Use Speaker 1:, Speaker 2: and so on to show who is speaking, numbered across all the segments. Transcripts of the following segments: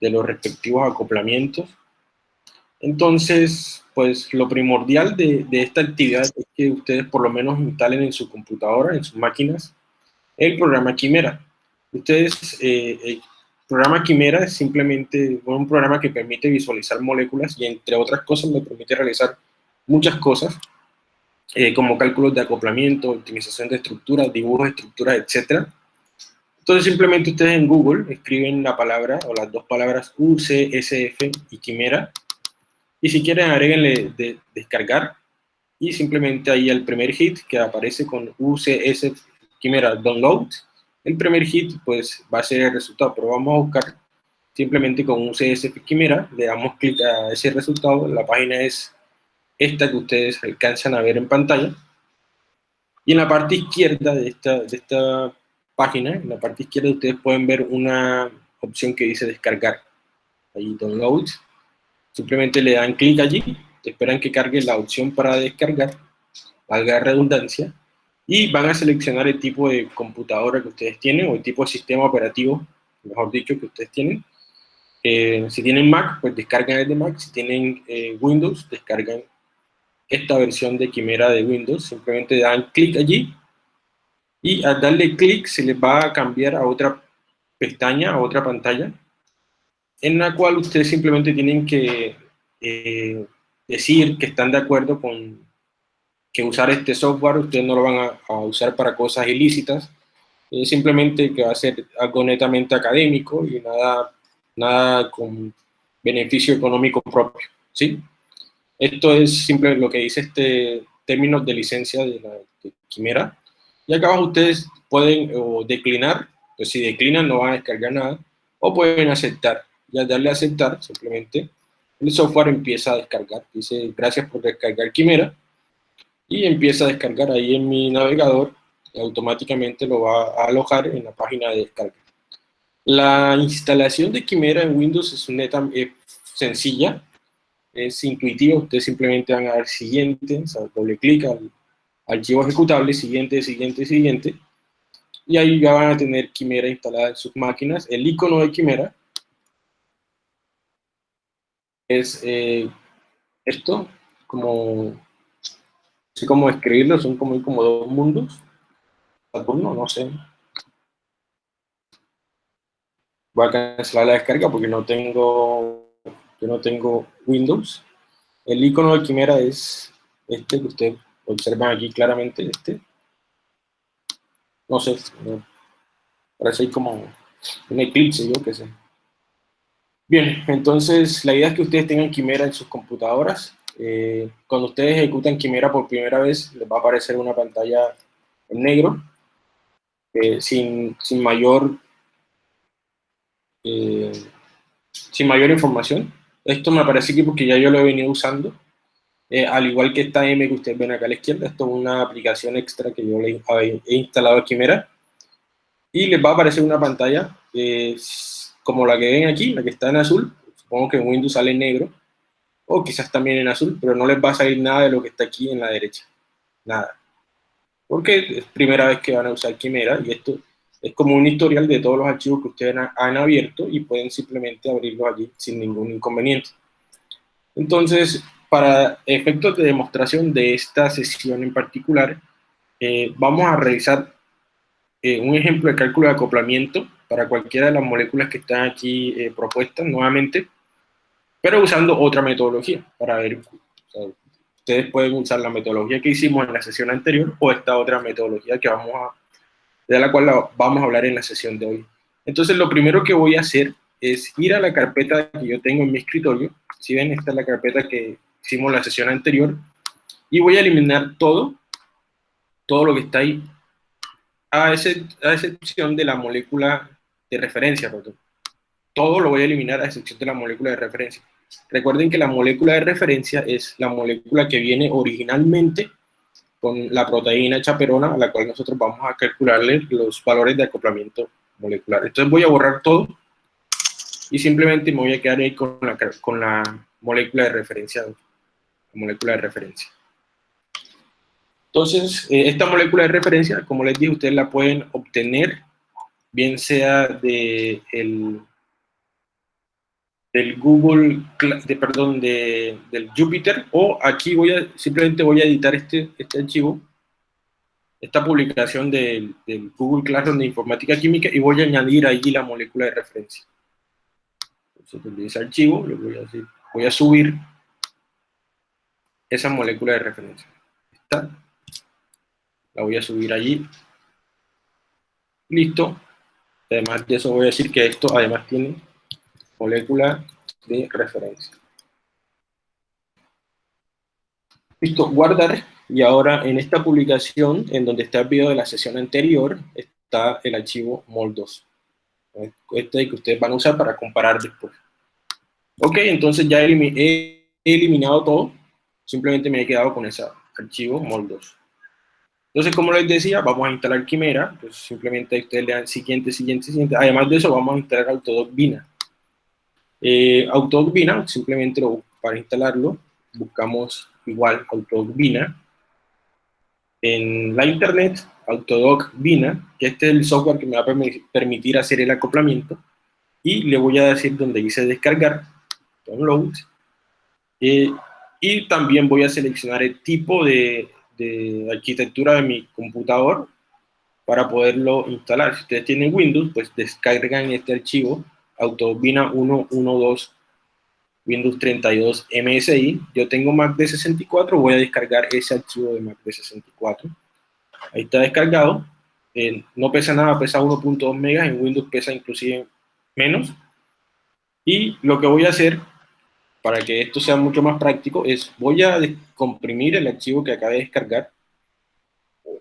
Speaker 1: de los respectivos acoplamientos. Entonces, pues lo primordial de, esta actividad es que ustedes por lo menos instalen en su computadora, en sus máquinas, el programa Quimera. Ustedes, eh, el programa Quimera es simplemente un programa que permite visualizar moléculas y entre otras cosas me permite realizar muchas cosas, eh, como cálculos de acoplamiento, optimización de estructuras, dibujos de estructuras, etc. Entonces simplemente ustedes en Google escriben la palabra o las dos palabras UCSF y Quimera, y si quieren agréguenle de descargar, y simplemente ahí el primer hit que aparece con UCSF Quimera Download, el primer hit pues va a ser el resultado, pero vamos a buscar simplemente con UCSF Quimera, le damos clic a ese resultado, la página es esta que ustedes alcanzan a ver en pantalla. Y en la parte izquierda de esta, de esta página, en la parte izquierda ustedes pueden ver una opción que dice descargar. Ahí download. Simplemente le dan clic allí, esperan que cargue la opción para descargar, valga redundancia, y van a seleccionar el tipo de computadora que ustedes tienen, o el tipo de sistema operativo, mejor dicho, que ustedes tienen. Eh, si tienen Mac, pues descargan el de Mac, si tienen eh, Windows, descargan esta versión de Quimera de Windows, simplemente dan clic allí y al darle clic se les va a cambiar a otra pestaña, a otra pantalla, en la cual ustedes simplemente tienen que eh, decir que están de acuerdo con que usar este software, ustedes no lo van a, usar para cosas ilícitas, simplemente que va a ser algo netamente académico y nada, nada con beneficio económico propio, ¿sí? Esto es simple lo que dice este término de licencia de la Quimera. Y acá abajo ustedes pueden declinar, pues si declinan no van a descargar nada, o pueden aceptar. Y al darle a aceptar, simplemente, el software empieza a descargar. Dice, gracias por descargar Quimera. Y empieza a descargar ahí en mi navegador, automáticamente lo va a alojar en la página de descarga. La instalación de Quimera en Windows es neta, eh, sencilla, es intuitivo, ustedes simplemente van a dar siguiente, doble clic archivo ejecutable, siguiente, siguiente, siguiente, y ahí ya van a tener Quimera instalada en sus máquinas. El icono de Quimera es eh, esto, como, así como escribirlo, son como, como dos mundos, Saturno, no sé. Voy a cancelar la descarga porque no tengo yo no tengo Windows. El icono de Quimera es este que ustedes observan aquí claramente, este. No sé, parece como un eclipse, yo qué sé. Bien, entonces la idea es que ustedes tengan Quimera en sus computadoras. Eh, cuando ustedes ejecutan Quimera por primera vez, les va a aparecer una pantalla en negro, eh, sin, sin, mayor, eh, sin mayor información. Esto me aparece aquí porque ya yo lo he venido usando. Eh, al igual que esta M que ustedes ven acá a la izquierda, esto es una aplicación extra que yo le he instalado a Quimera. Y les va a aparecer una pantalla como la que ven aquí, la que está en azul. Supongo que en Windows sale en negro. O quizás también en azul, pero no les va a salir nada de lo que está aquí en la derecha. Nada. Porque es primera vez que van a usar Quimera y esto es como un historial de todos los archivos que ustedes han abierto y pueden simplemente abrirlos allí sin ningún inconveniente. Entonces, para efectos de demostración de esta sesión en particular, eh, vamos a realizar eh, un ejemplo de cálculo de acoplamiento para cualquiera de las moléculas que están aquí eh, propuestas nuevamente, pero usando otra metodología para ver, ustedes pueden usar la metodología que hicimos en la sesión anterior o esta otra metodología que vamos a de la cual vamos a hablar en la sesión de hoy. Entonces, lo primero que voy a hacer es ir a la carpeta que yo tengo en mi escritorio. Si ven, esta es la carpeta que hicimos la sesión anterior. Y voy a eliminar todo, todo lo que está ahí, a, excepción de la molécula de referencia. Perdón. Todo lo voy a eliminar a excepción de la molécula de referencia. Recuerden que la molécula de referencia es la molécula que viene originalmente con la proteína chaperona a la cual nosotros vamos a calcularle los valores de acoplamiento molecular. Entonces voy a borrar todo y simplemente me voy a quedar ahí con la, con la molécula de referencia. La molécula de referencia. Entonces, eh, esta molécula de referencia, como les dije, ustedes la pueden obtener bien sea de el, del Google, de, perdón, de, del Jupyter, o aquí voy simplemente voy a editar este, este archivo, esta publicación del, del Google Classroom de Informática Química, y voy a añadir allí la molécula de referencia. Entonces, de ese archivo, lo voy a, decir, voy a subir esa molécula de referencia. Esta, la voy a subir allí. Listo. Además de eso voy a decir que esto además tiene molécula de referencia. Listo, guardar. Y ahora en esta publicación, en donde está el video de la sesión anterior, está el archivo MOL2. Este que ustedes van a usar para comparar después. Ok, entonces ya he eliminado todo. Simplemente me he quedado con ese archivo MOL2. Entonces, como les decía, vamos a instalar Quimera. Pues simplemente ustedes le dan siguiente, siguiente, siguiente. Además de eso, vamos a instalar Autodoc Vina. Eh, Autodoc Vina, simplemente para instalarlo, buscamos igual Autodoc Vina. En la internet, Autodoc Vina, que este es el software que me va a permitir hacer el acoplamiento. Y le voy a decir donde dice descargar, download. Y también voy a seleccionar el tipo de, de arquitectura de mi computador para poderlo instalar. Si ustedes tienen Windows, pues descargan este archivo Autovina 112 Windows 32 MSI. Yo tengo Mac de 64, voy a descargar ese archivo de Mac de 64. Ahí está descargado. Eh, no pesa nada, pesa 1.2 megas, en Windows pesa inclusive menos. Y lo que voy a hacer, para que esto sea mucho más práctico, es voy a comprimir el archivo que acabé de descargar.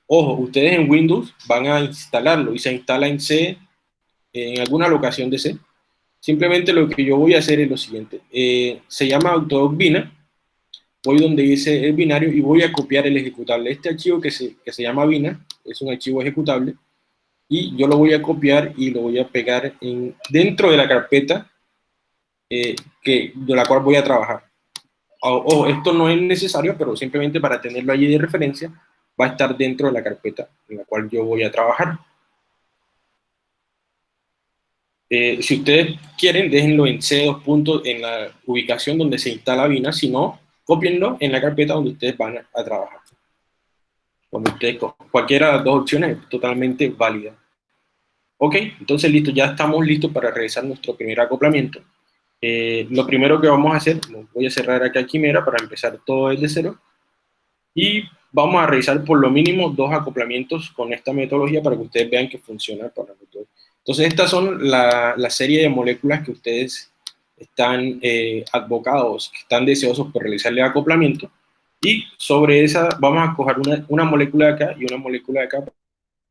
Speaker 1: Ojo, ustedes en Windows van a instalarlo y se instala en C, en alguna locación de C. Simplemente lo que yo voy a hacer es lo siguiente. Eh, se llama Autodoc Bina. Voy donde dice el binario y voy a copiar el ejecutable. Este archivo que se, que se llama Bina es un archivo ejecutable y yo lo voy a copiar y lo voy a pegar en, dentro de la carpeta eh, que, de la cual voy a trabajar. Ojo, esto no es necesario, pero simplemente para tenerlo allí de referencia, va a estar dentro de la carpeta en la cual yo voy a trabajar. Eh, si ustedes quieren, déjenlo en C2 puntos en la ubicación donde se instala Vina, si no, copienlo en la carpeta donde ustedes van a, trabajar. Cuando ustedes, cualquiera de las dos opciones es totalmente válida. Ok, entonces listo, ya estamos listos para realizar nuestro primer acoplamiento. Eh, lo primero que vamos a hacer, voy a cerrar acá Quimera para empezar todo desde cero, y vamos a realizar por lo mínimo dos acoplamientos con esta metodología para que ustedes vean que funciona para nosotros. Entonces, estas son la, serie de moléculas que ustedes están eh, advocados, que están deseosos por realizarle acoplamiento, y sobre esa vamos a coger una, molécula de acá y una molécula de acá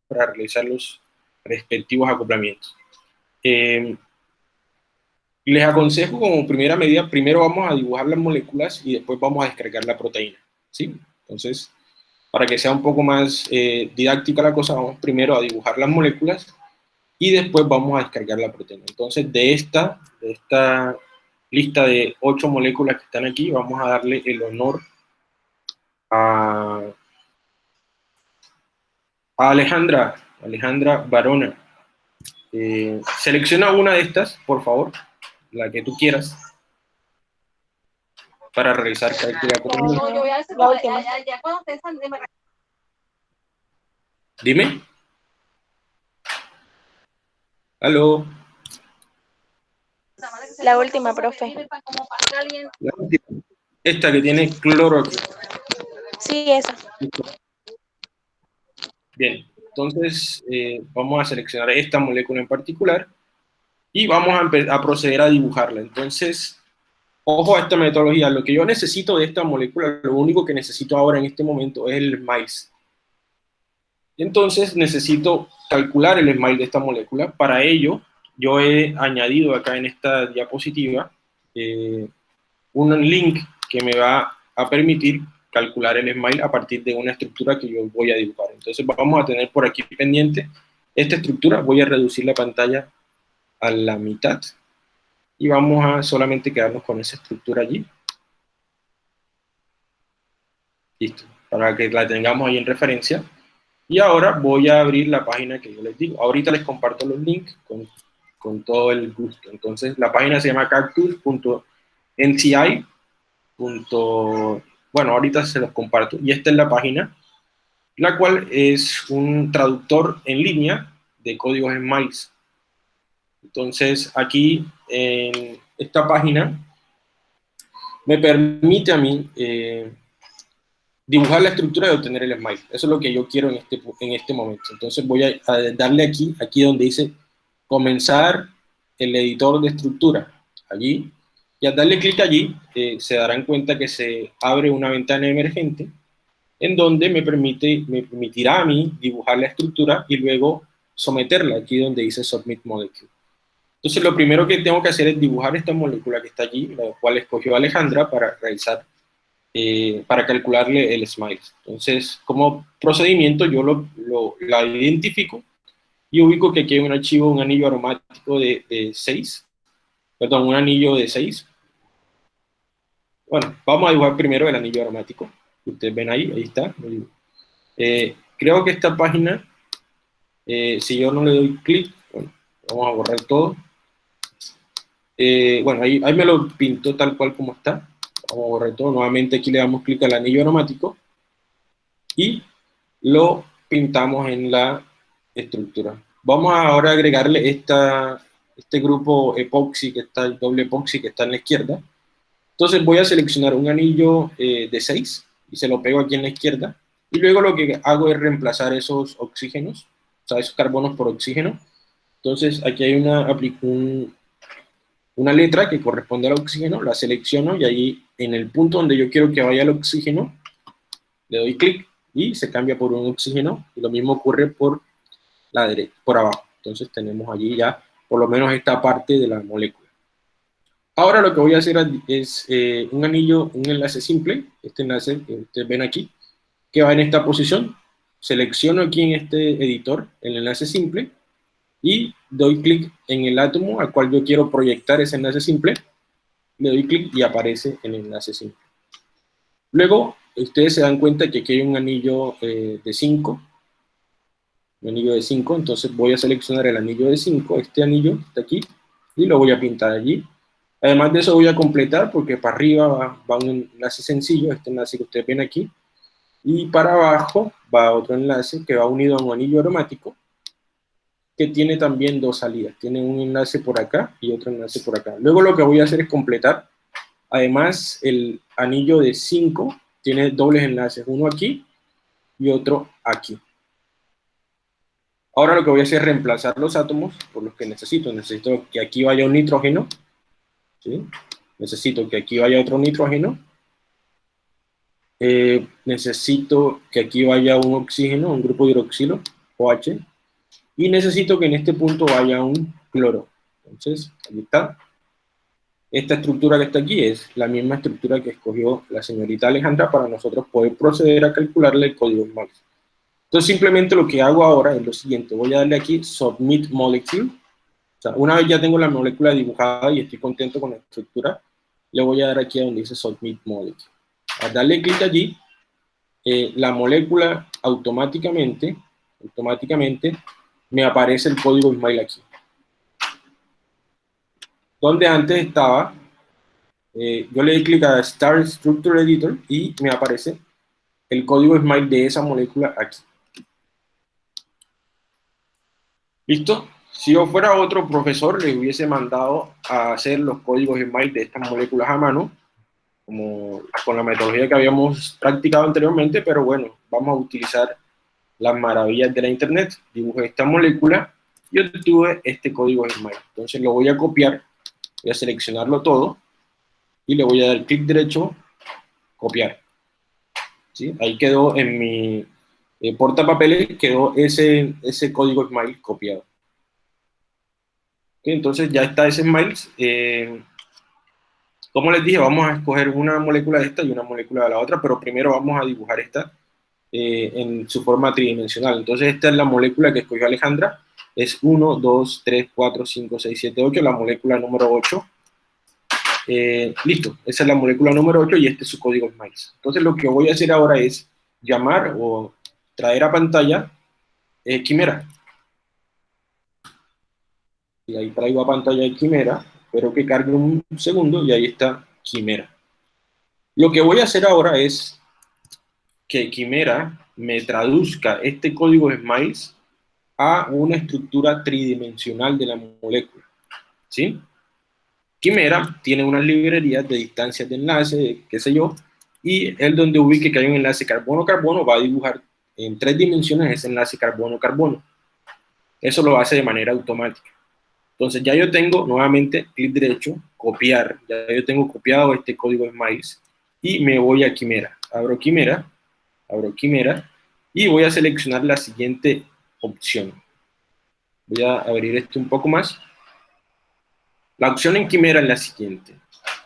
Speaker 1: para realizar los respectivos acoplamientos. Eh, les aconsejo como primera medida, primero vamos a dibujar las moléculas y después vamos a descargar la proteína, ¿sí? Entonces, para que sea un poco más eh, didáctica la cosa, vamos primero a dibujar las moléculas y después vamos a descargar la proteína. Entonces, de esta, esta lista de ocho moléculas que están aquí, vamos a darle el honor a, Alejandra, Alejandra Barona. Eh, selecciona una de estas, por favor, la que tú quieras, para realizar Dime. Aló.
Speaker 2: La última, profe.
Speaker 1: Esta que tiene cloro
Speaker 2: Sí, esa.
Speaker 1: Bien, entonces eh, vamos a seleccionar esta molécula en particular y vamos a, proceder a dibujarla. Entonces, ojo a esta metodología. Lo que yo necesito de esta molécula, lo único que necesito ahora en este momento es el maíz. Entonces necesito calcular el smile de esta molécula. Para ello, yo he añadido acá en esta diapositiva eh, un link que me va a permitir calcular el smile a partir de una estructura que yo voy a dibujar. Entonces vamos a tener por aquí pendiente esta estructura. Voy a reducir la pantalla a la mitad y vamos a solamente quedarnos con esa estructura allí. Listo, para que la tengamos ahí en referencia. Y ahora voy a abrir la página que yo les digo. Ahorita les comparto los links con, con todo el gusto. Entonces, la página se llama cactus.nci. Bueno, ahorita se los comparto. Y esta es la página, la cual es un traductor en línea de códigos en MICE. Entonces, aquí en esta página me permite a mí eh, dibujar la estructura de obtener el smile. Eso es lo que yo quiero en este, en este momento. Entonces voy a, darle aquí, aquí donde dice comenzar el editor de estructura. Allí, y al darle clic allí, eh, se darán cuenta que se abre una ventana emergente en donde me, permite, me permitirá a mí dibujar la estructura y luego someterla, aquí donde dice Submit Molecule. Entonces lo primero que tengo que hacer es dibujar esta molécula que está allí, la cual escogió Alejandra para realizar eh, para calcularle el smile. Entonces, como procedimiento, yo lo, lo, la identifico y ubico que aquí hay un archivo, un anillo aromático de 6, perdón, un anillo de 6. Bueno, vamos a dibujar primero el anillo aromático. Ustedes ven ahí, ahí está. Eh, creo que esta página, eh, si yo no le doy clic, bueno, vamos a borrar todo. Bueno, ahí, ahí me lo pinto tal cual como está. Vamos a borrar todo. Nuevamente aquí le damos clic al anillo aromático y lo pintamos en la estructura. Vamos ahora a agregarle esta, este grupo epoxi, que está el doble epoxi que está en la izquierda. Entonces voy a seleccionar un anillo eh, de 6 y se lo pego aquí en la izquierda. Y luego lo que hago es reemplazar esos oxígenos, o sea, esos carbonos por oxígeno. Entonces aquí hay una, un, una letra que corresponde al oxígeno, la selecciono y ahí en el punto donde yo quiero que vaya el oxígeno, le doy clic y se cambia por un oxígeno y lo mismo ocurre por la derecha, por abajo. Entonces tenemos allí ya por lo menos esta parte de la molécula. Ahora lo que voy a hacer es eh, un anillo, un enlace simple, este enlace que ustedes ven aquí, que va en esta posición. Selecciono aquí en este editor el enlace simple y doy clic en el átomo al cual yo quiero proyectar ese enlace simple, le doy clic y aparece el enlace simple. Luego, ustedes se dan cuenta que aquí hay un anillo eh, de 5, un anillo de 5, entonces voy a seleccionar el anillo de 5, este anillo está aquí, y lo voy a pintar allí. Además de eso voy a completar, porque para arriba va, va un enlace sencillo, este enlace que ustedes ven aquí, y para abajo va otro enlace que va unido a un anillo aromático, que tiene también dos salidas. Tiene un enlace por acá y otro enlace por acá. Luego lo que voy a hacer es completar. Además, el anillo de 5 tiene dobles enlaces, uno aquí y otro aquí. Ahora lo que voy a hacer es reemplazar los átomos por los que necesito. Necesito que aquí vaya un nitrógeno. Necesito que aquí vaya otro nitrógeno. Eh, necesito que aquí vaya un oxígeno, un grupo hidroxilo, OH y necesito que en este punto vaya un cloro. Entonces, ahí está. Esta estructura que está aquí es la misma estructura que escogió la señorita Alejandra para nosotros poder proceder a calcularle el código MAX. Entonces, simplemente lo que hago ahora es lo siguiente. Voy a darle aquí Submit Molecule. O sea, una vez ya tengo la molécula dibujada y estoy contento con la estructura, le voy a dar aquí a donde dice Submit Molecule. Al darle clic allí, eh, la molécula automáticamente, automáticamente me aparece el código Ismail aquí. Donde antes estaba, eh, yo le doy clic a Start Structure Editor y me aparece el código Ismail de esa molécula aquí. ¿Listo? Si yo fuera otro profesor, le hubiese mandado a hacer los códigos Ismail de estas moléculas a mano, como con la metodología que habíamos practicado anteriormente, pero bueno, vamos a utilizar las maravillas de la internet. Dibujé esta molécula y obtuve este código Gmail. Entonces lo voy a copiar, voy a seleccionarlo todo y le voy a dar clic derecho, copiar. ¿Sí? Ahí quedó en mi eh, portapapeles, quedó ese, ese código Smile copiado. entonces ya está ese Smile. Eh, como les dije, vamos a escoger una molécula de esta y una molécula de la otra, pero primero vamos a dibujar esta eh, en su forma tridimensional. Entonces esta es la molécula que escogió Alejandra, es 1, 2, 3, 4, 5, 6, 7, 8, la molécula número 8. Eh, listo, esa es la molécula número 8 y este es su código SMILES. Entonces lo que voy a hacer ahora es llamar o traer a pantalla eh, Quimera. Y ahí traigo a pantalla de Quimera, espero que cargue un segundo y ahí está Quimera. Lo que voy a hacer ahora es que Quimera me traduzca este código SMILES a una estructura tridimensional de la molécula. ¿Sí? Quimera tiene unas librerías de distancias de enlace, qué sé yo, y él donde ubique que hay un enlace carbono-carbono va a dibujar en tres dimensiones ese enlace carbono-carbono. Eso lo hace de manera automática. Entonces ya yo tengo nuevamente clic derecho, copiar, ya yo tengo copiado este código de Smiles y me voy a Quimera. Abro Quimera, abro Quimera y voy a seleccionar la siguiente opción. Voy a abrir esto un poco más. La opción en Quimera es la siguiente,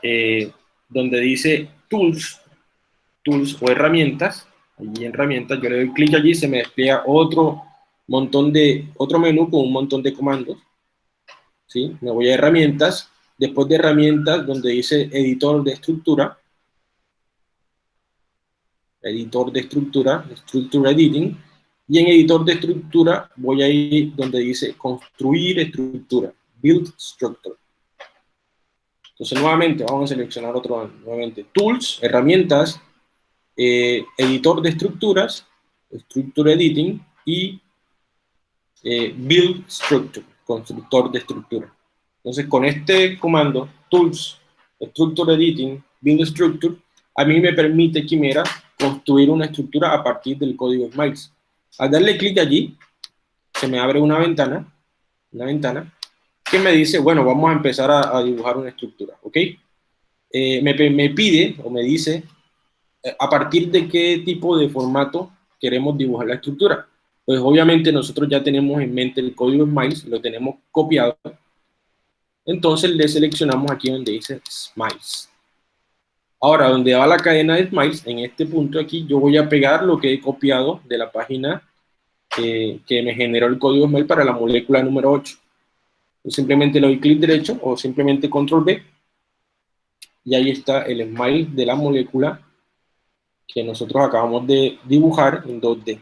Speaker 1: eh, donde dice Tools, Tools o herramientas, allí en herramientas, yo le doy clic allí, se me despliega otro montón de, otro menú con un montón de comandos, ¿sí? Me voy a herramientas, después de herramientas, donde dice editor de estructura, editor de estructura, Structure Editing, y en editor de estructura voy a donde dice construir estructura, build structure. Entonces nuevamente vamos a seleccionar otro, nuevamente tools, herramientas, eh, editor de estructuras, Structure Editing y eh, Build Structure, constructor de estructura. Entonces con este comando, Tools, Structure Editing, Build Structure, a mí me permite Quimera construir una estructura a partir del código SMILES. Al darle clic allí, se me abre una ventana, una ventana, que me dice, bueno, vamos a empezar a, dibujar una estructura, ¿ok? Eh, me, me, pide o me dice eh, a partir de qué tipo de formato queremos dibujar la estructura. Pues obviamente nosotros ya tenemos en mente el código SMILES, lo tenemos copiado. Entonces le seleccionamos aquí donde dice SMILES. Ahora, donde va la cadena de SMILES, en este punto aquí, yo voy a pegar lo que he copiado de la página que me generó el código SMILES para la molécula número 8. Yo simplemente le doy clic derecho o simplemente control B y ahí está el smile de la molécula que nosotros acabamos de dibujar en 2D.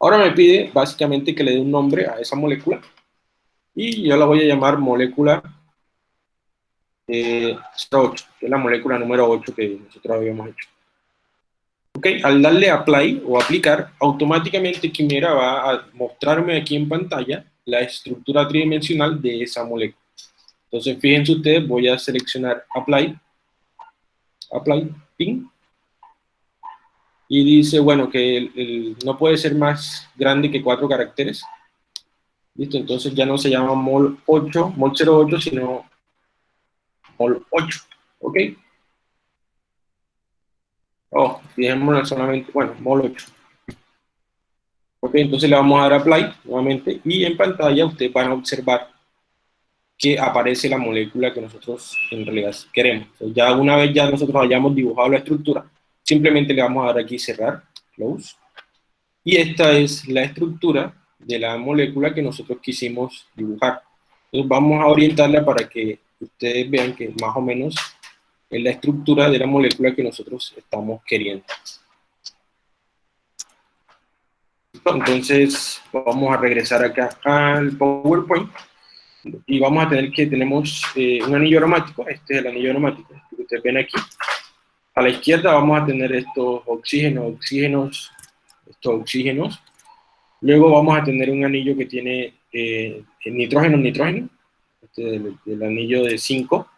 Speaker 1: Ahora me pide básicamente que le dé un nombre a esa molécula y yo la voy a llamar molécula eh, 8, que es la molécula número 8 que nosotros habíamos hecho. Ok, al darle apply o aplicar, automáticamente Quimera va a mostrarme aquí en pantalla la estructura tridimensional de esa molécula. Entonces, fíjense ustedes, voy a seleccionar apply, apply, ping, y dice, bueno, que no puede ser más grande que cuatro caracteres. Listo, entonces ya no se llama mol 8, mol 08, sino mol 8, ¿ok? Oh, fijémonos solamente, bueno, mol 8. Ok, entonces le vamos a dar apply nuevamente y en pantalla ustedes van a observar que aparece la molécula que nosotros en realidad queremos. ya una vez ya nosotros hayamos dibujado la estructura, Simplemente le vamos a dar aquí cerrar, close. Y esta es la estructura de la molécula que nosotros quisimos dibujar. Entonces vamos a orientarla para que ustedes vean que más o menos es la estructura de la molécula que nosotros estamos queriendo. Entonces vamos a regresar acá al PowerPoint y vamos a tener que tenemos eh, un anillo aromático, este es el anillo aromático que ustedes ven aquí, a la izquierda vamos a tener estos oxígenos, oxígenos, estos oxígenos. Luego vamos a tener un anillo que tiene eh, nitrógeno, nitrógeno, este el, anillo de 5.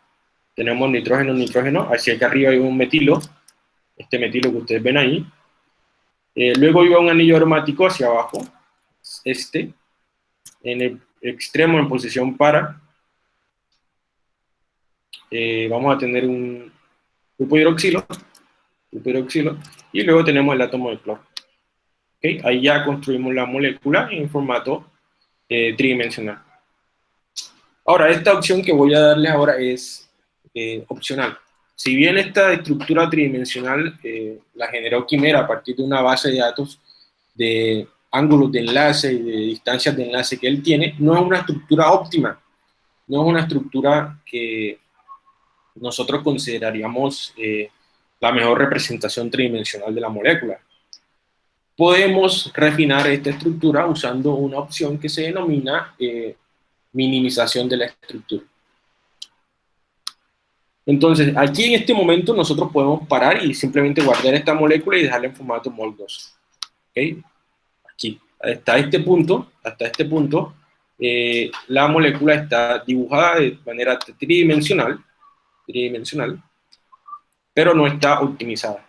Speaker 1: Tenemos nitrógeno, nitrógeno. Hacia acá arriba hay un metilo, este metilo que ustedes ven ahí. Eh, luego iba un anillo aromático hacia abajo, este, en el extremo en posición para. Eh, vamos a tener un, grupo hidroxilo, grupo hidroxilo, y luego tenemos el átomo de cloro. ¿Okay? Ahí ya construimos la molécula en formato eh, tridimensional. Ahora, esta opción que voy a darles ahora es eh, opcional. Si bien esta estructura tridimensional eh, la generó Quimera a partir de una base de datos de ángulos de enlace y de distancias de enlace que él tiene, no es una estructura óptima, no es una estructura que nosotros consideraríamos eh, la mejor representación tridimensional de la molécula. podemos refinar esta estructura usando una opción que se denomina eh, minimización de la estructura. Entonces, aquí en este momento nosotros podemos parar y simplemente guardar esta molécula y dejarla en formato MOL2. ¿Okay? Aquí, hasta este punto, hasta este punto, eh, la molécula está dibujada de manera tridimensional, tridimensional, pero no está optimizada.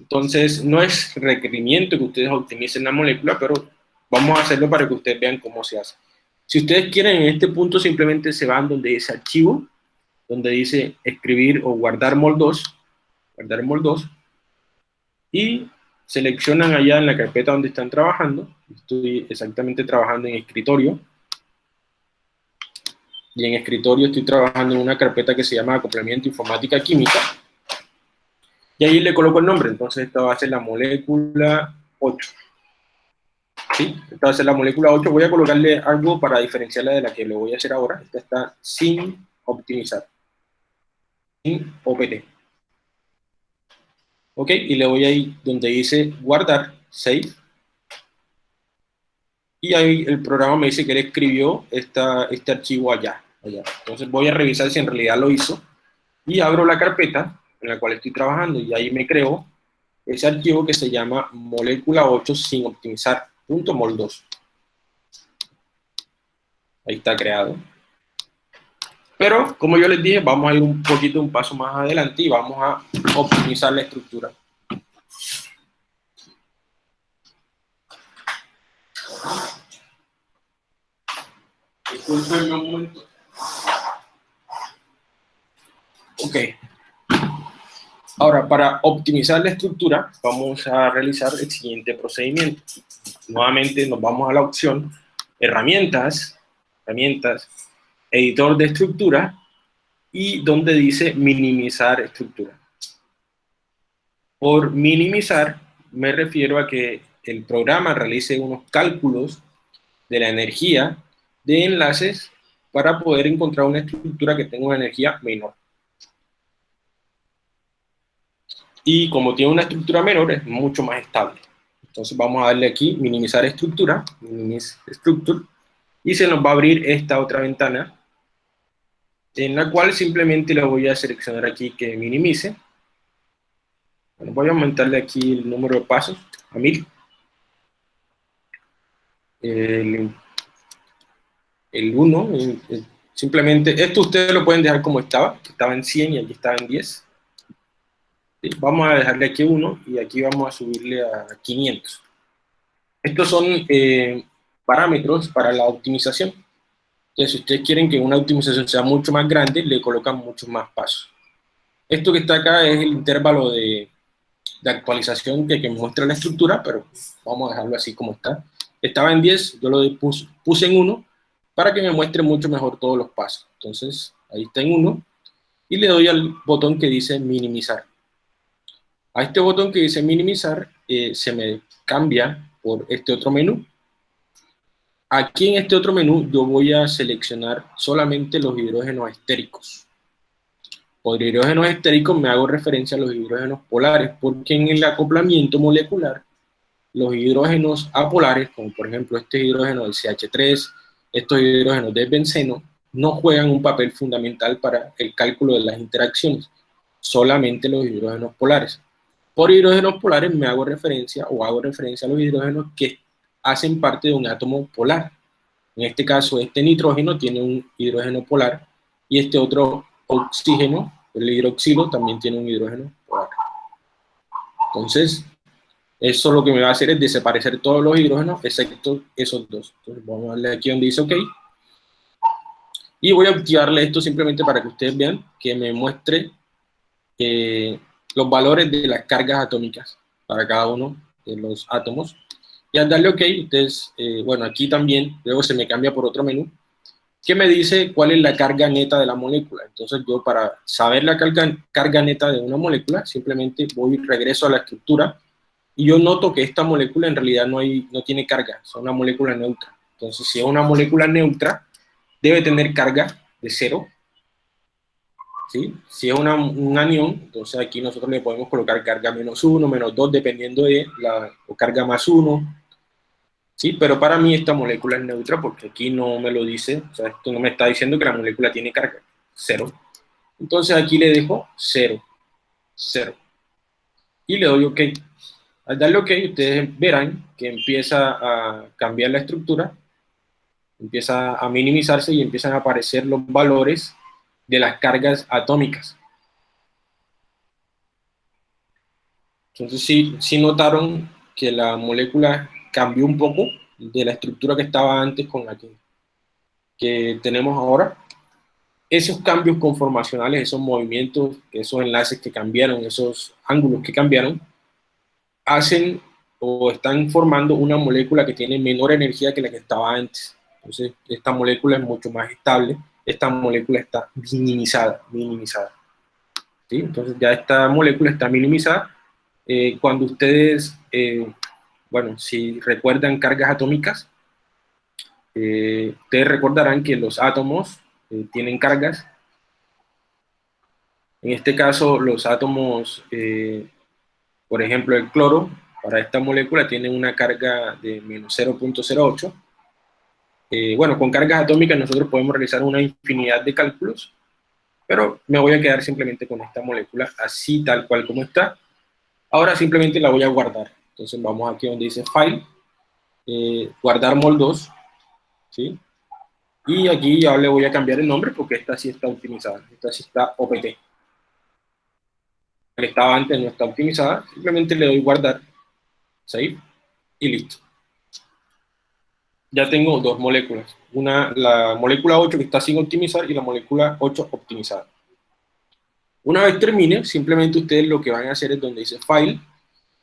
Speaker 1: Entonces, no es requerimiento que ustedes optimicen la molécula, pero vamos a hacerlo para que ustedes vean cómo se hace. Si ustedes quieren, en este punto simplemente se van donde dice archivo, donde dice escribir o guardar MOL2, guardar MOL2, y seleccionan allá en la carpeta donde están trabajando, estoy exactamente trabajando en escritorio, y en escritorio estoy trabajando en una carpeta que se llama acoplamiento informática química, y ahí le coloco el nombre, entonces esta va a ser la molécula 8. ¿Sí? A ser la molécula 8, voy a colocarle algo para diferenciarla de la que le voy a hacer ahora, esta está sin optimizar en OPT. Ok, y le voy ahí donde dice guardar, save. Y ahí el programa me dice que él escribió esta, este archivo allá, allá. Entonces voy a revisar si en realidad lo hizo. Y abro la carpeta en la cual estoy trabajando y ahí me creo ese archivo que se llama molécula 8 sin optimizar, punto mol2. Ahí está creado. Pero, como yo les dije, vamos a ir un poquito un paso más adelante y vamos a optimizar la estructura. Disculpenme un momento. Ok. Ahora, para optimizar la estructura, vamos a realizar el siguiente procedimiento. Nuevamente nos vamos a la opción herramientas, herramientas, editor de estructura y donde dice minimizar estructura. Por minimizar me refiero a que el programa realice unos cálculos de la energía de enlaces para poder encontrar una estructura que tenga una energía menor. Y como tiene una estructura menor, es mucho más estable. Entonces vamos a darle aquí, minimizar estructura, minimize structure, y se nos va a abrir esta otra ventana en la cual simplemente le voy a seleccionar aquí que minimice. Bueno, voy a aumentarle aquí el número de pasos a 1000. El, 1, simplemente, esto ustedes lo pueden dejar como estaba, estaba en 100 y aquí estaba en 10. Vamos a dejarle aquí 1 y aquí vamos a subirle a 500. Estos son eh, parámetros para la optimización. Entonces, si ustedes quieren que una optimización sea mucho más grande, le colocan muchos más pasos. Esto que está acá es el intervalo de, de actualización que, que, muestra la estructura, pero vamos a dejarlo así como está. Estaba en 10, yo lo puse, puse en 1 para que me muestre mucho mejor todos los pasos. Entonces, ahí está en 1 y le doy al botón que dice minimizar. A este botón que dice minimizar eh, se me cambia por este otro menú Aquí en este otro menú yo voy a seleccionar solamente los hidrógenos estéricos. Por hidrógenos estéricos me hago referencia a los hidrógenos polares, porque en el acoplamiento molecular, los hidrógenos apolares, como por ejemplo este hidrógeno del CH3, estos hidrógenos del benceno, no juegan un papel fundamental para el cálculo de las interacciones, solamente los hidrógenos polares. Por hidrógenos polares me hago referencia o hago referencia a los hidrógenos que hacen parte de un átomo polar. En este caso, este nitrógeno tiene un hidrógeno polar y este otro oxígeno, el hidroxilo, también tiene un hidrógeno polar. Entonces, eso lo que me va a hacer es desaparecer todos los hidrógenos excepto esos dos. Entonces, vamos a darle aquí donde dice OK. Y voy a activarle esto simplemente para que ustedes vean que me muestre eh, los valores de las cargas atómicas para cada uno de los átomos. Y al darle OK, ustedes, eh, bueno, aquí también, luego se me cambia por otro menú, que me dice cuál es la carga neta de la molécula. Entonces yo para saber la carga, carga neta de una molécula, simplemente voy, regreso a la estructura, y yo noto que esta molécula en realidad no, hay, no tiene carga, es una molécula neutra. Entonces si es una molécula neutra, debe tener carga de cero. ¿Sí? Si es una, un anión, entonces aquí nosotros le podemos colocar carga menos 1, menos 2, dependiendo de la o carga más 1, ¿sí? Pero para mí esta molécula es neutra porque aquí no me lo dice, o sea, esto no me está diciendo que la molécula tiene carga, 0. Entonces aquí le dejo 0, 0. Y le doy OK. Al darle OK, ustedes verán que empieza a cambiar la estructura, empieza a minimizarse y empiezan a aparecer los valores de las cargas atómicas. Entonces sí, sí notaron que la molécula cambió un poco de la estructura que estaba antes con la que, que tenemos ahora. Esos cambios conformacionales, esos movimientos, esos enlaces que cambiaron, esos ángulos que cambiaron, hacen o están formando una molécula que tiene menor energía que la que estaba antes. Entonces, esta molécula es mucho más estable, esta molécula está minimizada, minimizada. ¿Sí? Entonces, ya esta molécula está minimizada. Eh, cuando ustedes, eh, bueno, si recuerdan cargas atómicas, eh, ustedes recordarán que los átomos tienen cargas. En este caso, los átomos por ejemplo, el cloro, para esta molécula, tiene una carga de menos 0.08. Eh, bueno, con cargas atómicas nosotros podemos realizar una infinidad de cálculos, pero me voy a quedar simplemente con esta molécula así, tal cual como está. Ahora simplemente la voy a guardar. Entonces vamos aquí donde dice File, eh, guardar MOL2, ¿sí? Y aquí ya le voy a cambiar el nombre porque esta sí está optimizada, esta sí está OPT que estaba antes no está optimizada, simplemente le doy guardar, save, y listo. Ya tengo dos moléculas, una, la molécula 8 que está sin optimizar y la molécula 8 optimizada. Una vez termine, simplemente ustedes lo que van a hacer es donde dice File,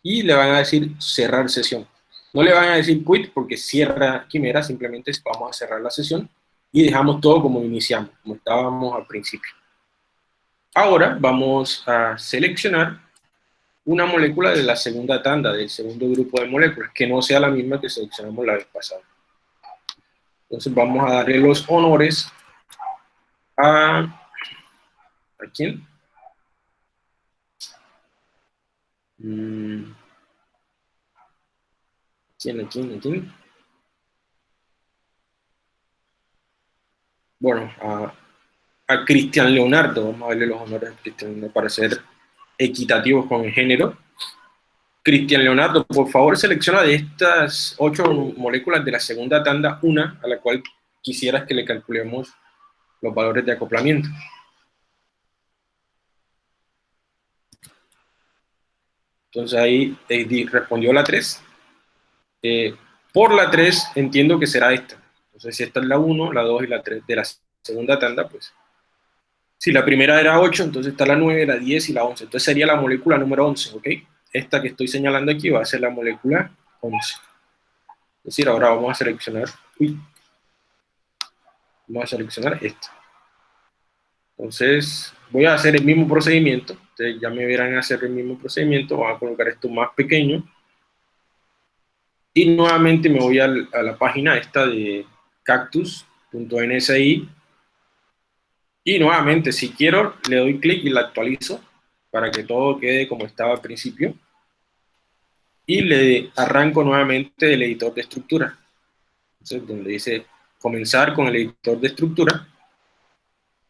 Speaker 1: y le van a decir cerrar sesión. No le van a decir quit porque cierra Quimera, simplemente vamos a cerrar la sesión y dejamos todo como iniciamos, como estábamos al principio. Ahora vamos a seleccionar una molécula de la segunda tanda, del segundo grupo de moléculas, que no sea la misma que seleccionamos la vez pasada. Entonces vamos a darle los honores a... ¿A quién? Mm. ¿Quién, a quién, a quién? Bueno, a a Cristian Leonardo, vamos a darle los honores a Cristian para ser equitativos con el género. Cristian Leonardo, por favor selecciona de estas ocho moléculas de la segunda tanda una a la cual quisieras que le calculemos los valores de acoplamiento. Entonces ahí respondió la 3. Eh, por la 3 entiendo que será esta. Entonces si esta es la 1, la 2 y la 3 de la segunda tanda, pues si la primera era 8, entonces está la 9, la 10 y la 11. Entonces sería la molécula número 11, ¿ok? Esta que estoy señalando aquí va a ser la molécula 11. Es decir, ahora vamos a seleccionar, uy, vamos a seleccionar esta. Entonces, voy a hacer el mismo procedimiento. Ustedes ya me verán hacer el mismo procedimiento. Vamos a colocar esto más pequeño. Y nuevamente me voy a, a la página esta de cactus.nsi y nuevamente, si quiero, le doy clic y la actualizo para que todo quede como estaba al principio. Y le arranco nuevamente el editor de estructura. Entonces, donde dice comenzar con el editor de estructura.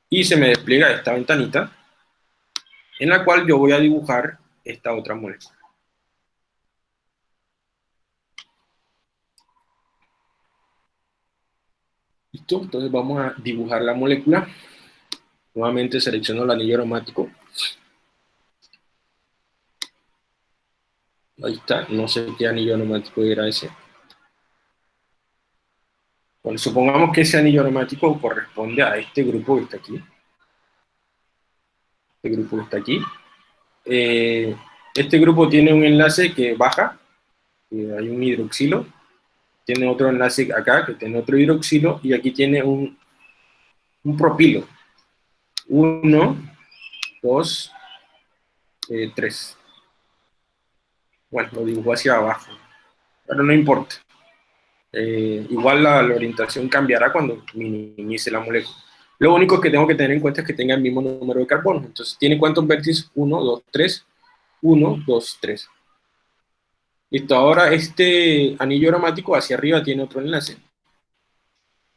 Speaker 1: Y se me despliega esta ventanita en la cual yo voy a dibujar esta otra molécula. Listo, entonces vamos a dibujar la molécula. Nuevamente selecciono el anillo aromático. Ahí está, no sé qué anillo aromático era ese. Bueno, supongamos que ese anillo aromático corresponde a este grupo que está aquí. Este grupo que está aquí. Eh, este grupo tiene un enlace que baja, hay un hidroxilo, tiene otro enlace acá que tiene otro hidroxilo, y aquí tiene un, un propilo. 1, 2, 3. Bueno, lo dibujo hacia abajo, pero no importa. Eh, igual la, orientación cambiará cuando minimice la molécula. Lo único que tengo que tener en cuenta es que tenga el mismo número de carbonos. Entonces, ¿tiene cuántos vértices? 1, 2, 3. 1, 2, 3. Listo, ahora este anillo aromático hacia arriba tiene otro enlace.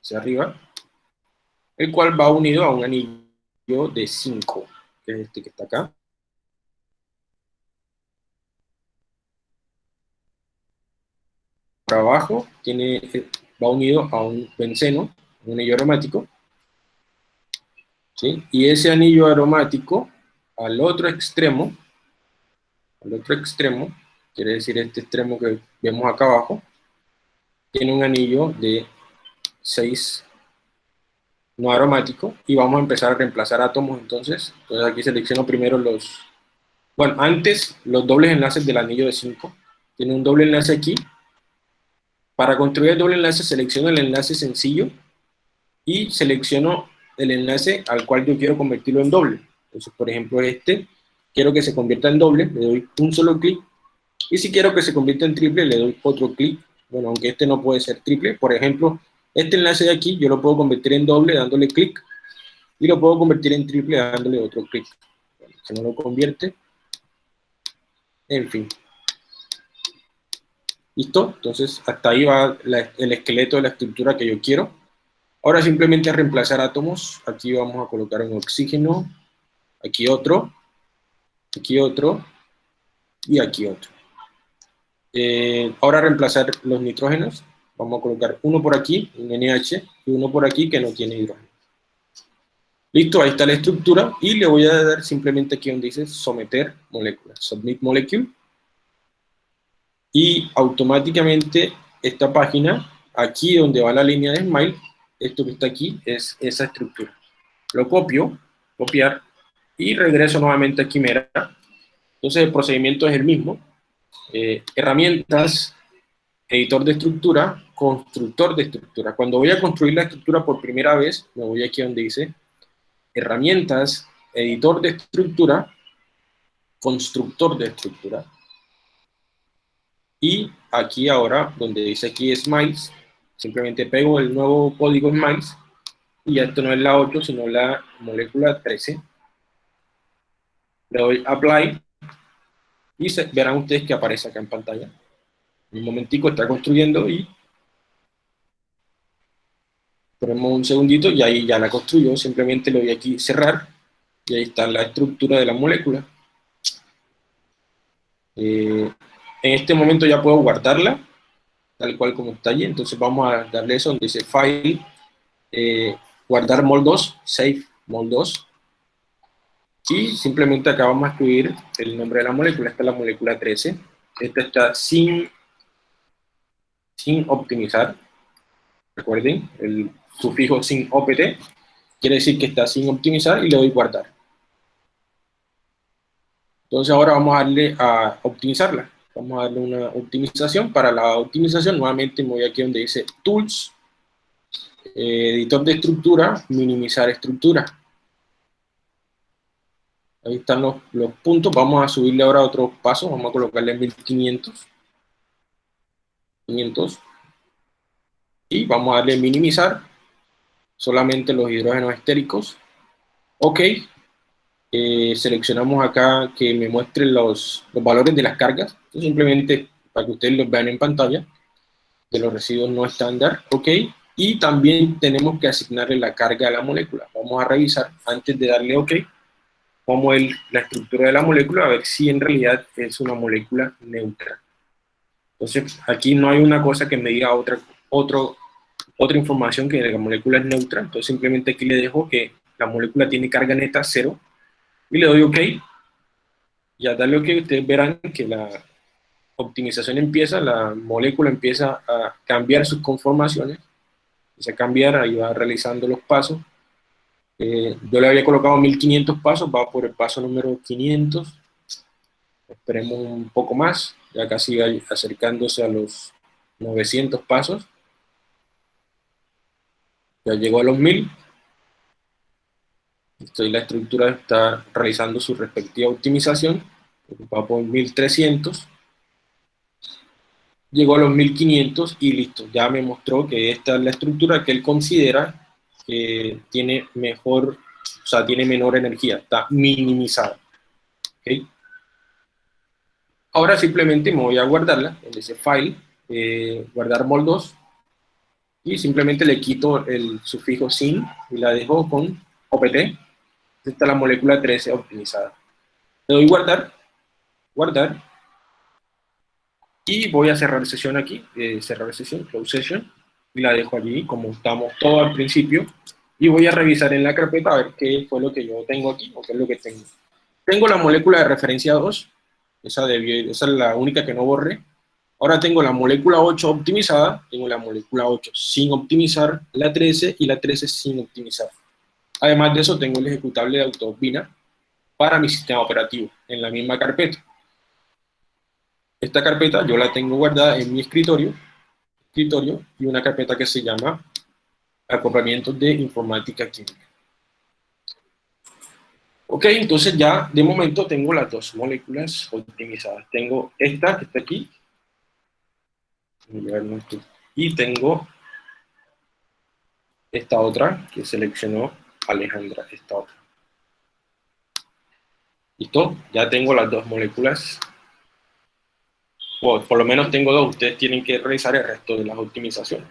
Speaker 1: Hacia arriba. El cual va unido a un anillo de 5, que es este que está acá. Por abajo tiene, va unido a un benceno, un anillo aromático. ¿sí? Y ese anillo aromático, al otro extremo, al otro extremo, quiere decir este extremo que vemos acá abajo, tiene un anillo de 6 no aromático, y vamos a empezar a reemplazar átomos entonces. Entonces aquí selecciono primero los, bueno, antes los dobles enlaces del anillo de 5, tiene un doble enlace aquí, para construir el doble enlace selecciono el enlace sencillo, y selecciono el enlace al cual yo quiero convertirlo en doble. Entonces, por ejemplo, este, quiero que se convierta en doble, le doy un solo clic, y si quiero que se convierta en triple, le doy otro clic, bueno, aunque este no puede ser triple, por ejemplo, este enlace de aquí yo lo puedo convertir en doble dándole clic, y lo puedo convertir en triple dándole otro clic. si no lo convierte, en fin. ¿Listo? Entonces, hasta ahí va el esqueleto de la estructura que yo quiero. Ahora simplemente reemplazar átomos. Aquí vamos a colocar un oxígeno, aquí otro, aquí otro, y aquí otro. Eh, ahora reemplazar los nitrógenos. Vamos a colocar uno por aquí, un NH, y uno por aquí que no tiene hidrógeno. Listo, ahí está la estructura, y le voy a dar simplemente aquí donde dice someter molécula, submit molecule, y automáticamente esta página, aquí donde va la línea de Smile, esto que está aquí es esa estructura. Lo copio, copiar, y regreso nuevamente a Quimera. Entonces el procedimiento es el mismo. Eh, herramientas, editor de estructura, constructor de estructura. Cuando voy a construir la estructura por primera vez, me voy aquí donde dice herramientas, editor de estructura, constructor de estructura. Y aquí ahora, donde dice aquí Smiles, Simplemente pego el nuevo código MICE y esto no es la 8, sino la molécula 13. Le doy Apply y verán ustedes que aparece acá en pantalla. Un momentico está construyendo y ponemos un segundito y ahí ya la construyó. Simplemente le doy aquí cerrar y ahí está la estructura de la molécula. Eh, en este momento ya puedo guardarla tal cual como está allí. Entonces vamos a darle eso donde dice File, eh, guardar MOL2, Save MOL2. Y simplemente acá vamos a escribir el nombre de la molécula. Esta es la molécula 13. Esta está sin, sin optimizar. Recuerden, el sufijo sin opt quiere decir que está sin optimizar y le doy guardar. Entonces ahora vamos a darle a optimizarla. Vamos a darle una optimización. Para la optimización, nuevamente me voy aquí donde dice Tools, eh, editor de estructura, minimizar estructura. Ahí están los, puntos. Vamos a subirle ahora otro paso. Vamos a colocarle 1500. 500. Y vamos a darle minimizar solamente los hidrógenos estéricos. Ok, eh, seleccionamos acá que me muestre los, los valores de las cargas, simplemente para que ustedes los vean en pantalla, de los residuos no estándar, ok, y también tenemos que asignarle la carga a la molécula. Vamos a revisar, antes de darle ok, cómo es la estructura de la molécula, a ver si en realidad es una molécula neutra. Entonces, aquí no hay una cosa que me diga otra, otro, otra información que la molécula es neutra, entonces simplemente aquí le dejo que la molécula tiene carga neta cero, y le doy OK. Y al darle OK, ustedes verán que la optimización empieza, la molécula empieza a cambiar sus conformaciones, empieza a cambiar, ahí va realizando los pasos. Eh, yo le había colocado 1500 pasos, va por el paso número 500. Esperemos un poco más, ya casi acercándose a los 900 pasos. Ya llegó a los 1000 y la estructura está realizando su respectiva optimización, va por 1300, llegó a los 1500 y listo, ya me mostró que esta es la estructura que él considera que tiene mejor, o sea, tiene menor energía, está minimizada. ¿okay? Ahora simplemente me voy a guardarla en ese file, eh, guardar mol2, y simplemente le quito el sufijo sin y la dejo con opt. Es la molécula 13 optimizada. Le doy guardar, guardar, y voy a cerrar sesión aquí, eh, cerrar sesión, close session, y la dejo allí como estamos todo al principio, y voy a revisar en la carpeta a ver qué fue lo que yo tengo aquí, qué es lo que tengo. Tengo la molécula de referencia 2, esa, esa es la única que no borré. Ahora tengo la molécula 8 optimizada, tengo la molécula 8 sin optimizar, la 13 y la 13 sin optimizar. Además de eso, tengo el ejecutable de AutoBina para mi sistema operativo, en la misma carpeta. Esta carpeta yo la tengo guardada en mi escritorio, escritorio y una carpeta que se llama acoplamientos de informática química. Ok, entonces ya de momento tengo las dos moléculas optimizadas. Tengo esta que está aquí. Y tengo esta otra que seleccionó Alejandra, esta otra. ¿Listo? Ya tengo las dos moléculas. por lo menos tengo dos. Ustedes tienen que realizar el resto de las optimizaciones.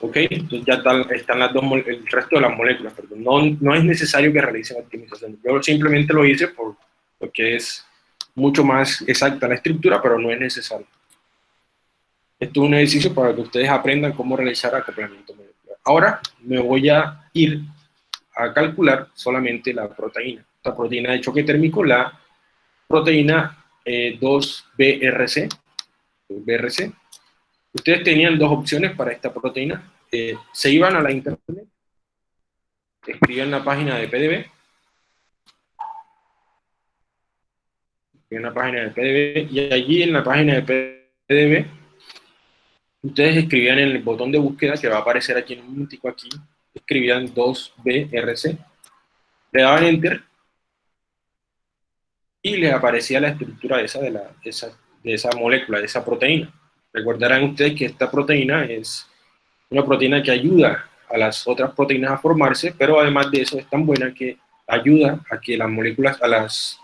Speaker 1: ¿ok? Entonces ya están, las dos, el resto de las moléculas, perdón. No, no es necesario que realicen optimización. Yo simplemente lo hice por, porque es mucho más exacta la estructura, pero no es necesario. Esto es un ejercicio para que ustedes aprendan cómo realizar acoplamiento molecular. Ahora me voy a ir a calcular solamente la proteína. La proteína de choque térmico, la proteína 2-BRC, eh, BRC, Ustedes tenían dos opciones para esta proteína. Eh, se iban a la internet, escribían la página de PDB, en la página de PDB, y allí en la página de PDB, ustedes escribían en el botón de búsqueda que va a aparecer aquí en un momentico aquí, escribían 2BRC, le daban Enter, y les aparecía la estructura esa de, la, esa, de esa molécula, de esa proteína. Recordarán ustedes que esta proteína es una proteína que ayuda a las otras proteínas a formarse, pero además de eso es tan buena que ayuda a que las moléculas, a las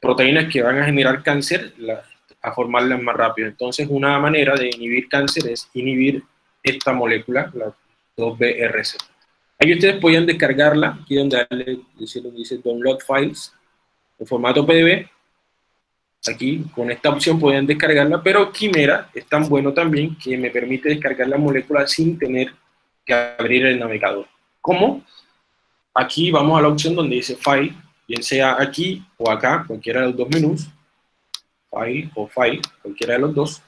Speaker 1: proteínas que van a generar cáncer, a formarlas más rápido. Entonces una manera de inhibir cáncer es inhibir esta molécula, la 2BRC. Aquí ustedes pueden descargarla, aquí donde dice, dice Download Files, en formato PDF, Aquí con esta opción pueden descargarla, pero Quimera es tan bueno también que me permite descargar la molécula sin tener que abrir el navegador. ¿Cómo? Aquí vamos a la opción donde dice File, bien sea aquí o acá, cualquiera de los dos menús, File o File, cualquiera de los dos.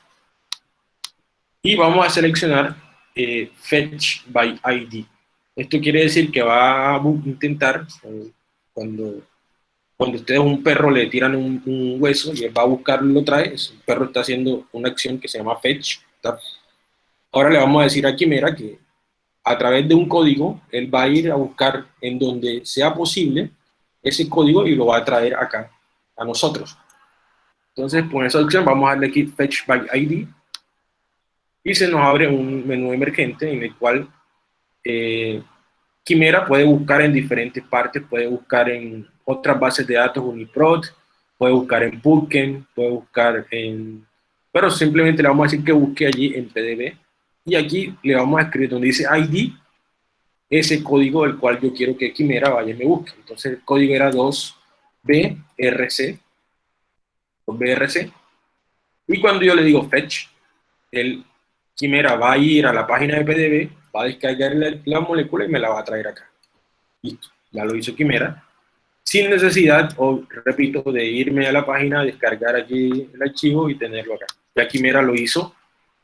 Speaker 1: Y vamos a seleccionar eh, Fetch by ID. Esto quiere decir que va a intentar, eh, cuando cuando ustedes a un perro le tiran un, hueso y él va a buscarlo y lo trae, el perro está haciendo una acción que se llama fetch. Ahora le vamos a decir a Quimera que a través de un código, él va a ir a buscar en donde sea posible ese código y lo va a traer acá, a nosotros. Entonces, con esa opción vamos a darle aquí Fetch by ID y se nos abre un menú emergente en el cual eh, Quimera puede buscar en diferentes partes, puede buscar en otras bases de datos Uniprot, puede buscar en Pulken, puede buscar en... Pero simplemente le vamos a decir que busque allí en PDB. Y aquí le vamos a escribir donde dice ID, ese código del cual yo quiero que Quimera vaya y me busque. Entonces el código era 2BRC, 2BRC. Y cuando yo le digo fetch, el Quimera va a ir a la página de PDB, va a descargar la, la molécula y me la va a traer acá. Listo, ya lo hizo Quimera sin necesidad, o repito, de irme a la página, descargar aquí el archivo y tenerlo acá. Ya Quimera lo hizo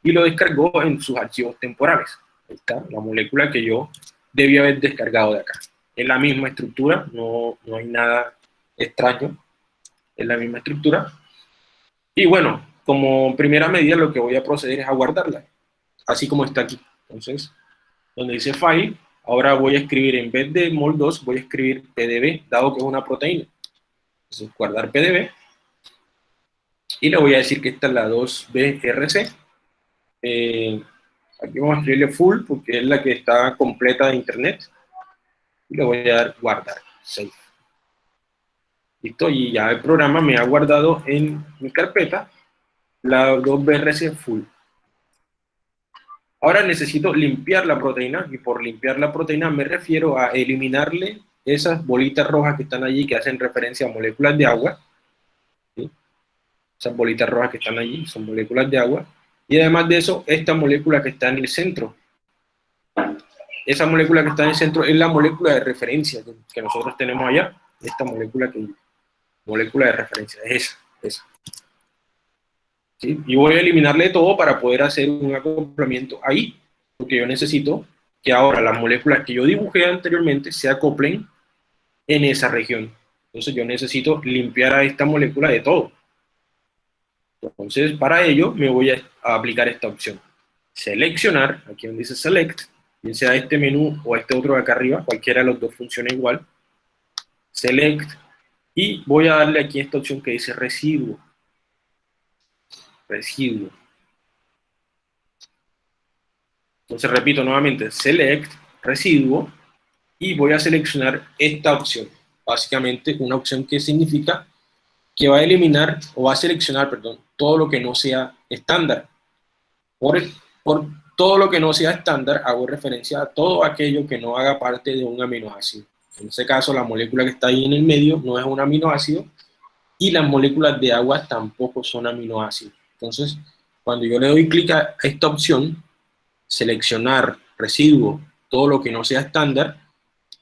Speaker 1: y lo descargó en sus archivos temporales. Ahí está, la molécula que yo debía haber descargado de acá. Es la misma estructura, no, no hay nada extraño, es la misma estructura. Y bueno, como primera medida lo que voy a proceder es a guardarla, así como está aquí. Entonces, donde dice File, Ahora voy a escribir, en vez de mol2, voy a escribir pdb, dado que es una proteína. Entonces, guardar pdb. Y le voy a decir que esta es la 2brc. Eh, Aquí vamos a escribirle full porque es la que está completa de internet. Y le voy a dar guardar, save. Listo, y ya el programa me ha guardado en mi carpeta la 2BRC full. Ahora necesito limpiar la proteína, y por limpiar la proteína me refiero a eliminarle esas bolitas rojas que están allí, que hacen referencia a moléculas de agua. Esas bolitas rojas que están allí son moléculas de agua. Y además de eso, esta molécula que está en el centro. Esa molécula que está en el centro es la molécula de referencia que nosotros tenemos allá. Esta molécula que molécula de referencia, es esa. esa. Y voy a eliminarle todo para poder hacer un acoplamiento ahí, porque yo necesito que ahora las moléculas que yo dibujé anteriormente se acoplen en esa región. Entonces yo necesito limpiar a esta molécula de todo. Entonces, para ello me voy a aplicar esta opción. Seleccionar, aquí donde dice Select, bien sea este menú o este otro de acá arriba, cualquiera de los dos funciona igual. Select, y voy a darle aquí esta opción que dice Residuo residuo. Entonces repito nuevamente, select, residuo, y voy a seleccionar esta opción. Básicamente una opción que significa que va a eliminar, o va a seleccionar, perdón, todo lo que no sea estándar. Por, por todo lo que no sea estándar, hago referencia a todo aquello que no haga parte de un aminoácido. En este caso, la molécula que está ahí en el medio no es un aminoácido, y las moléculas de agua tampoco son aminoácidos. Entonces, cuando yo le doy clic a esta opción, seleccionar residuo, todo lo que no sea estándar,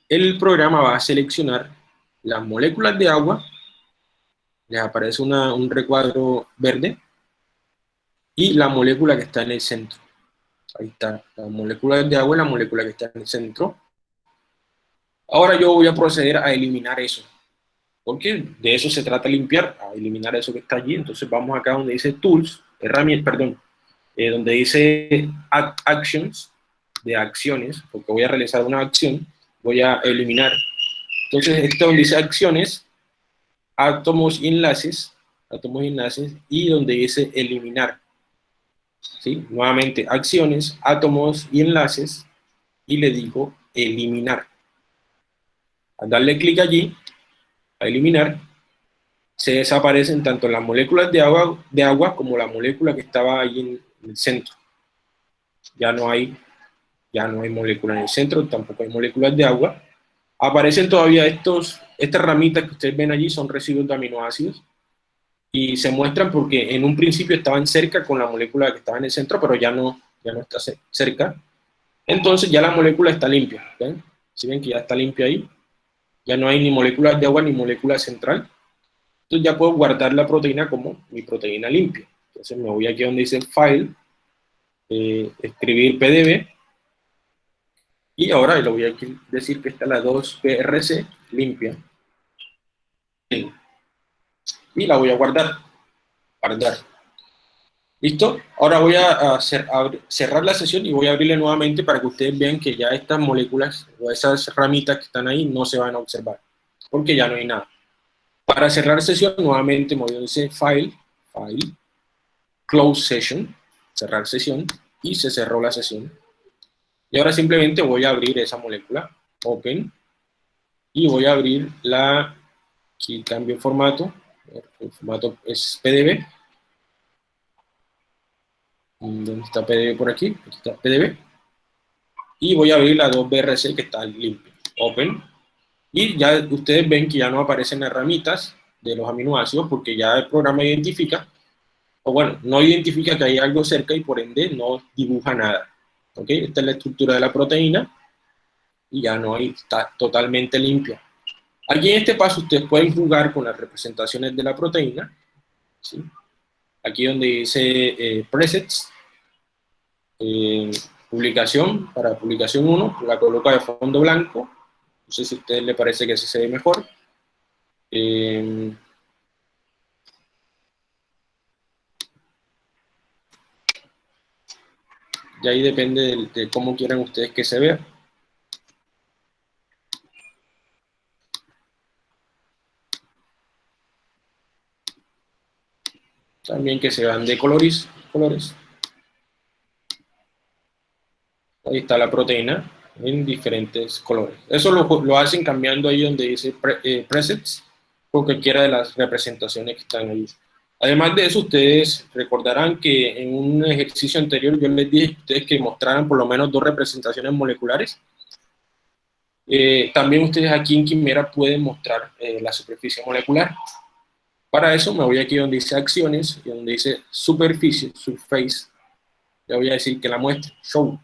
Speaker 1: el programa va a seleccionar las moléculas de agua, les aparece un recuadro verde, y la molécula que está en el centro. Ahí está, la molécula de agua y la molécula que está en el centro. Ahora yo voy a proceder a eliminar eso porque de eso se trata limpiar, a eliminar eso que está allí. Entonces vamos acá donde dice Tools, herramientas, perdón, eh, donde dice Actions, de acciones, porque voy a realizar una acción, voy a eliminar. Entonces esto donde dice acciones, átomos y enlaces, átomos y enlaces, y donde dice eliminar. ¿Sí? Nuevamente, acciones, átomos y enlaces, y le digo eliminar. Al darle clic allí, a eliminar, se desaparecen tanto las moléculas de agua, de agua como la molécula que estaba ahí en, el centro. Ya no hay ya no hay moléculas en el centro, tampoco hay moléculas de agua. Aparecen todavía estos, estas ramitas que ustedes ven allí, son residuos de aminoácidos, y se muestran porque en un principio estaban cerca con la molécula que estaba en el centro, pero ya no, ya no está cerca. Entonces ya la molécula está limpia, ¿ven? Si ven que ya está limpia ahí, ya no hay ni moléculas de agua ni molécula central. Entonces ya puedo guardar la proteína como mi proteína limpia. Entonces me voy aquí donde dice File, eh, escribir PDB, y ahora le voy a decir que está la 2PRC limpia. Y la voy a guardar. Guardar. ¿Listo? Ahora voy a, cerrar la sesión y voy a abrirle nuevamente para que ustedes vean que ya estas moléculas o esas ramitas que están ahí no se van a observar, porque ya no hay nada. Para cerrar sesión, nuevamente decir File, File, Close Session, cerrar sesión, y se cerró la sesión. Y ahora simplemente voy a abrir esa molécula, Open, y voy a abrir la, aquí cambio el formato, el formato es PDB, ¿Dónde está PDB por aquí? Aquí está PDB. Y voy a abrir la 2BRC que está limpia. Open. Y ya ustedes ven que ya no aparecen las ramitas de los aminoácidos porque ya el programa identifica, o bueno, no identifica que hay algo cerca y por ende no dibuja nada. ¿Ok? Esta es la estructura de la proteína y ya no hay, está totalmente limpia. Aquí en este paso ustedes pueden jugar con las representaciones de la proteína. ¿sí? Aquí donde dice eh, presets, eh, publicación, para publicación 1, la coloca de fondo blanco, no sé si a ustedes les parece que así se ve mejor. Eh, y ahí depende de, de cómo quieran ustedes que se vea. También que se vean de colores. colores. Ahí está la proteína en diferentes colores. Eso lo, lo hacen cambiando ahí donde dice eh, presets, con cualquiera de las representaciones que están ahí. Además de eso, ustedes recordarán que en un ejercicio anterior yo les dije a ustedes que mostraran por lo menos dos representaciones moleculares. Eh, también ustedes aquí en Quimera pueden mostrar eh, la superficie molecular. Para eso me voy aquí donde dice acciones y donde dice superficie, surface. Le voy a decir que la muestre, show.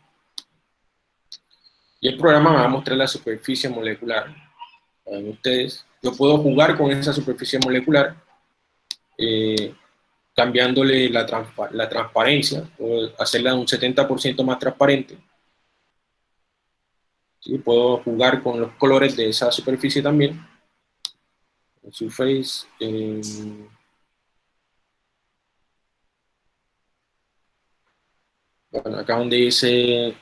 Speaker 1: Y el programa me va a mostrar la superficie molecular. Vean ustedes, yo puedo jugar con esa superficie molecular eh, cambiándole la, la transparencia, o hacerla un 70% más transparente. ¿Sí? Puedo jugar con los colores de esa superficie también. Surface. Eh, bueno, acá donde dice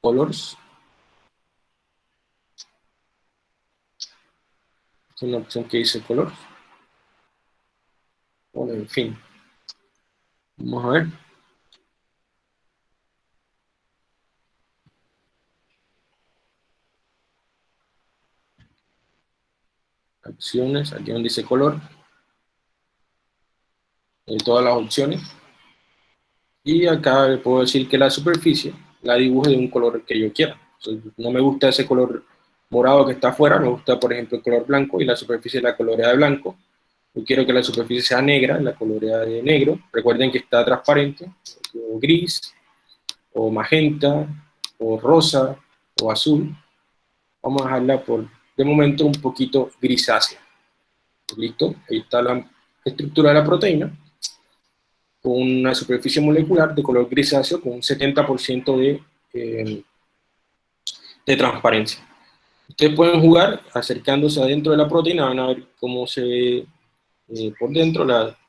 Speaker 1: colors. Es una opción que dice colors. Bueno, en fin. Vamos a ver. Opciones, aquí donde dice color. En todas las opciones. Y acá le puedo decir que la superficie la dibuje de un color que yo quiera. no me gusta ese color morado que está afuera, me gusta, por ejemplo, el color blanco y la superficie la colorea de blanco. Yo quiero que la superficie sea negra, la colorea de negro. Recuerden que está transparente, o gris, o magenta, o rosa, o azul. Vamos a dejarla por, de momento, un poquito grisácea. ¿Listo? Ahí está la estructura de la proteína, con una superficie molecular de color grisáceo con un 70% de, eh, de transparencia. Ustedes pueden jugar acercándose adentro de la proteína, van a ver cómo se ve eh, por dentro,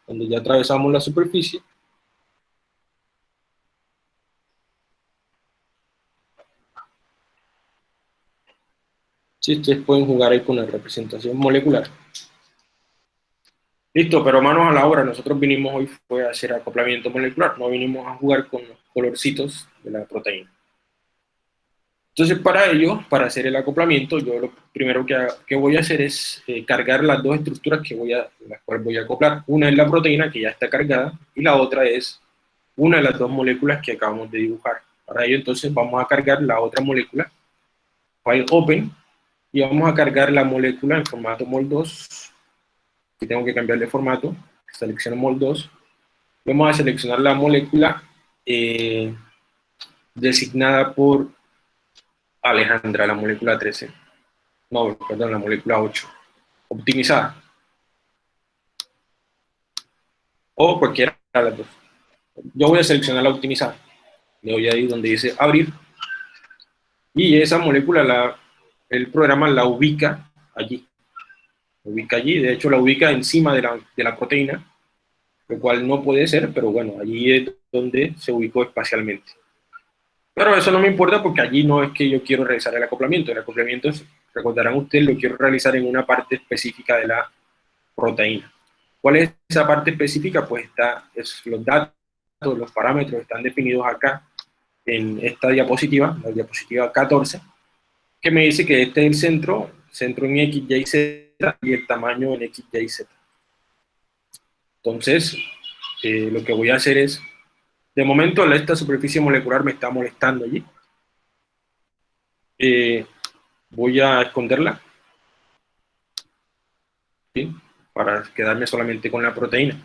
Speaker 1: donde ya atravesamos la superficie. Sí, ustedes pueden jugar ahí con la representación molecular. Listo, pero manos a la obra, nosotros vinimos hoy fue a hacer acoplamiento molecular, no vinimos a jugar con los colorcitos de la proteína. Entonces, para ello, para hacer el acoplamiento, yo lo primero que, voy a hacer es eh, cargar las dos estructuras que voy a, las cuales voy a acoplar. Una es la proteína, que ya está cargada, y la otra es una de las dos moléculas que acabamos de dibujar. Para ello, entonces, vamos a cargar la otra molécula, file open, y vamos a cargar la molécula en formato MOL2, que tengo que cambiar de formato, selecciono MOL2, vamos a seleccionar la molécula eh, designada por Alejandra, la molécula 13. No, perdón, la molécula 8. Optimizada. O cualquiera de las dos. Yo voy a seleccionar la optimizada. Le doy ahí donde dice abrir. Y esa molécula, la, el programa la ubica allí. Ubica allí, de hecho la ubica encima de la, de la proteína, lo cual no puede ser, pero bueno, allí es donde se ubicó espacialmente. Pero eso no me importa porque allí no es que yo quiero realizar el acoplamiento. El acoplamiento, recordarán ustedes, lo quiero realizar en una parte específica de la proteína. ¿Cuál es esa parte específica? Pues está, es, los datos, los parámetros están definidos acá en esta diapositiva, la diapositiva 14, que me dice que este es el centro, centro en X, Y, Z y el tamaño en X, Y, Z. Entonces, eh, lo que voy a hacer es de momento esta superficie molecular me está molestando allí. Eh, voy a esconderla. Para quedarme solamente con la proteína.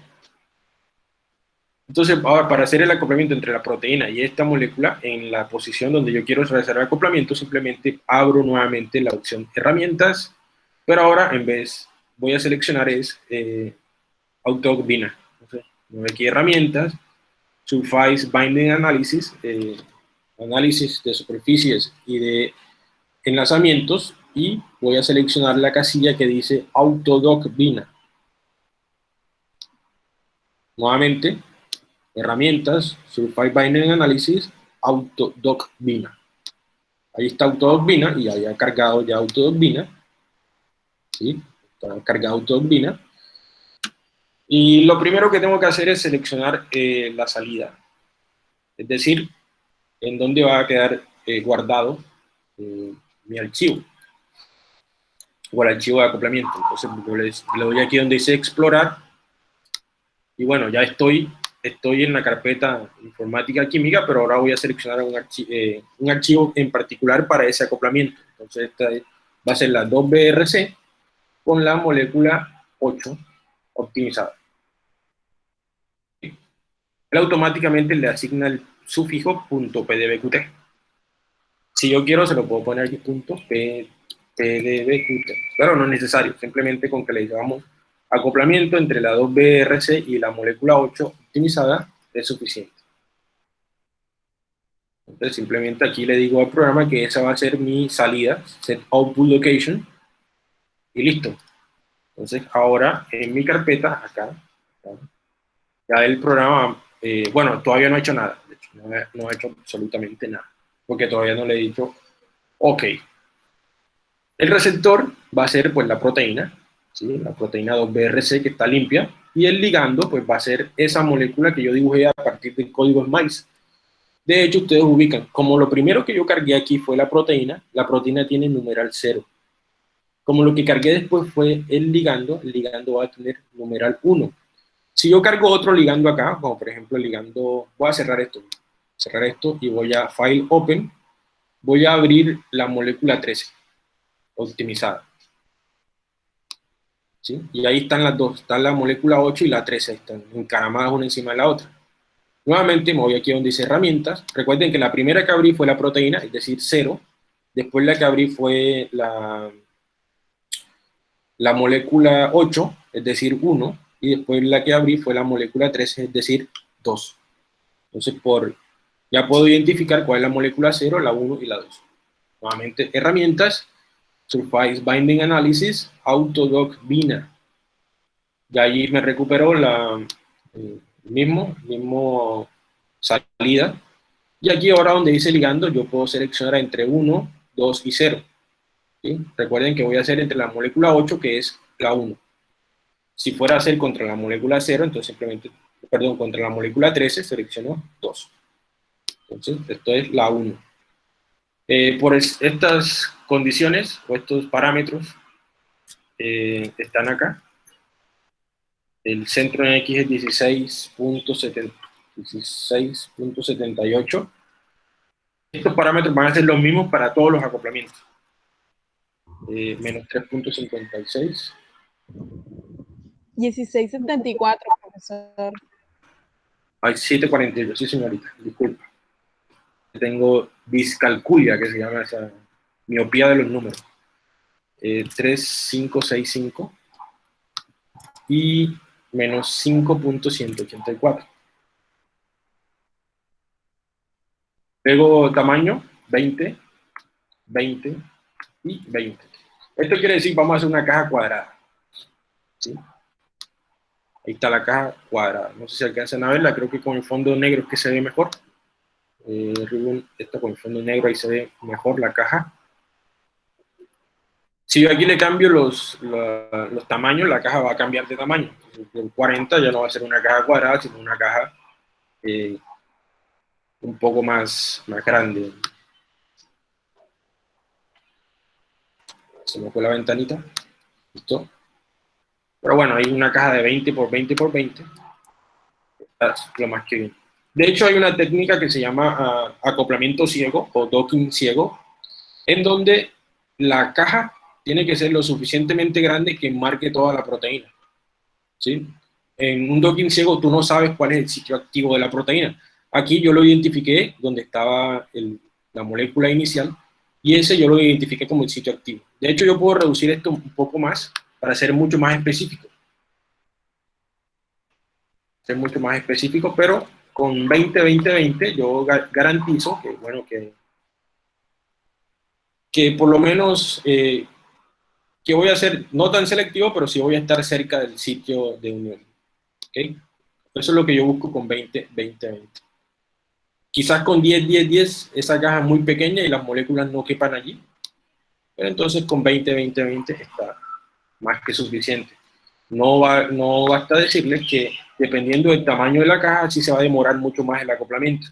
Speaker 1: Entonces, ahora para hacer el acoplamiento entre la proteína y esta molécula, en la posición donde yo quiero realizar el acoplamiento, simplemente abro nuevamente la opción herramientas, pero ahora en vez, voy a seleccionar es eh, Autobina. Entonces, aquí herramientas, Surface Binding Analysis, eh, análisis de superficies y de enlazamientos, y voy a seleccionar la casilla que dice Autodoc Bina. Nuevamente, herramientas, Surface Binding Analysis, Autodoc Bina. Ahí está Autodoc Bina y había cargado ya Autodoc Bina. ¿Sí? Está cargado Autodoc Bina. Y lo primero que tengo que hacer es seleccionar eh, la salida. Es decir, en donde va a quedar eh, guardado eh, mi archivo o el archivo de acoplamiento. Entonces le, doy aquí donde dice explorar y bueno, ya estoy, estoy en la carpeta informática química, pero ahora voy a seleccionar un, eh, un archivo en particular para ese acoplamiento. Entonces esta va a ser la 2BRC con la molécula 8 optimizada. Él automáticamente le asigna el sufijo .pdbqt. Si yo quiero, se lo puedo poner aquí punto pdbqt, pero no es necesario, simplemente con que le digamos acoplamiento entre la 2BRC y la molécula 8 optimizada es suficiente. Entonces simplemente aquí le digo al programa que esa va a ser mi salida, set output location, y listo. Entonces ahora en mi carpeta, acá, ya el programa, eh, bueno, todavía no ha hecho nada, de hecho, no, ha hecho absolutamente nada, porque todavía no le he dicho, ok. El receptor va a ser pues la proteína, la proteína 2BRC que está limpia, y el ligando pues va a ser esa molécula que yo dibujé a partir del código SMICE. De hecho, ustedes ubican, como lo primero que yo cargué aquí fue la proteína, la proteína tiene numeral 0. Como lo que cargué después fue el ligando, el ligando va a tener numeral 1. Si yo cargo otro ligando acá, como por ejemplo el ligando, voy a cerrar esto, cerrar esto y voy a File Open, voy a abrir la molécula 13, optimizada. ¿Sí? Y ahí están las dos, está la molécula 8 y la 13, están encaramadas una encima de la otra. Nuevamente me voy aquí donde dice herramientas. Recuerden que la primera que abrí fue la proteína, es decir, 0. Después la que abrí fue la, la molécula 8, es decir, 1. Y después la que abrí fue la molécula 13, es decir, 2. Entonces, por, ya puedo identificar cuál es la molécula 0, la 1 y la 2. Nuevamente, herramientas, Surface Binding Analysis, Autodoc Bina. Y allí me recuperó la, eh, mismo, mismo salida. Y aquí ahora donde dice ligando, yo puedo seleccionar entre 1, 2 y 0. Recuerden que voy a hacer entre la molécula 8, que es la 1. Si fuera a hacer contra la molécula 0, entonces simplemente, perdón, contra la molécula 13, selecciono 2. Entonces, esto es la 1. Eh, por estas condiciones, o estos parámetros, eh, están acá. El centro en X es 16.78. Estos parámetros van a ser los mismos para todos los acoplamientos. Eh, menos 3.56.
Speaker 3: 16.74, profesor.
Speaker 1: Ay, 7.48, sí señorita, disculpa. Tengo discalculia, que se llama esa miopía de los números. Eh, 3.565. Y menos 5.184. Luego tamaño, 20, 20 y 20. Esto quiere decir, vamos a hacer una caja cuadrada. ¿sí? Ahí está la caja cuadrada. No sé si alcanzan a verla, creo que con el fondo negro es que se ve mejor. Eh, esto con fondo negro ahí se ve mejor la caja. Si yo aquí le cambio los, los, tamaños, la caja va a cambiar de tamaño. El 40 ya no va a ser una caja cuadrada, sino una caja eh, un poco más, más grande. Se me fue la ventanita. Listo. Pero bueno, hay una caja de 20 por 20 por 20. Es lo más que bien. De hecho, hay una técnica que se llama ah, acoplamiento ciego o docking ciego, en donde la caja tiene que ser lo suficientemente grande que marque toda la proteína. ¿sí? En un docking ciego tú no sabes cuál es el sitio activo de la proteína. Aquí yo lo identifiqué donde estaba la molécula inicial y ese yo lo identifiqué como el sitio activo. De hecho yo puedo reducir esto un poco más para ser mucho más específico. Ser mucho más específico, pero con 20, 20, 20 yo garantizo que, bueno, que, que por lo menos eh, que voy a ser no tan selectivo, pero sí voy a estar cerca del sitio de unión. ¿okay? Eso es lo que yo busco con 20, 20, 20. Quizás con 10, 10, 10, esa caja es muy pequeña y las moléculas no quepan allí. Pero entonces con 20, 20, 20 está más que suficiente. No, va, no basta decirles que dependiendo del tamaño de la caja, sí se va a demorar mucho más el acoplamiento.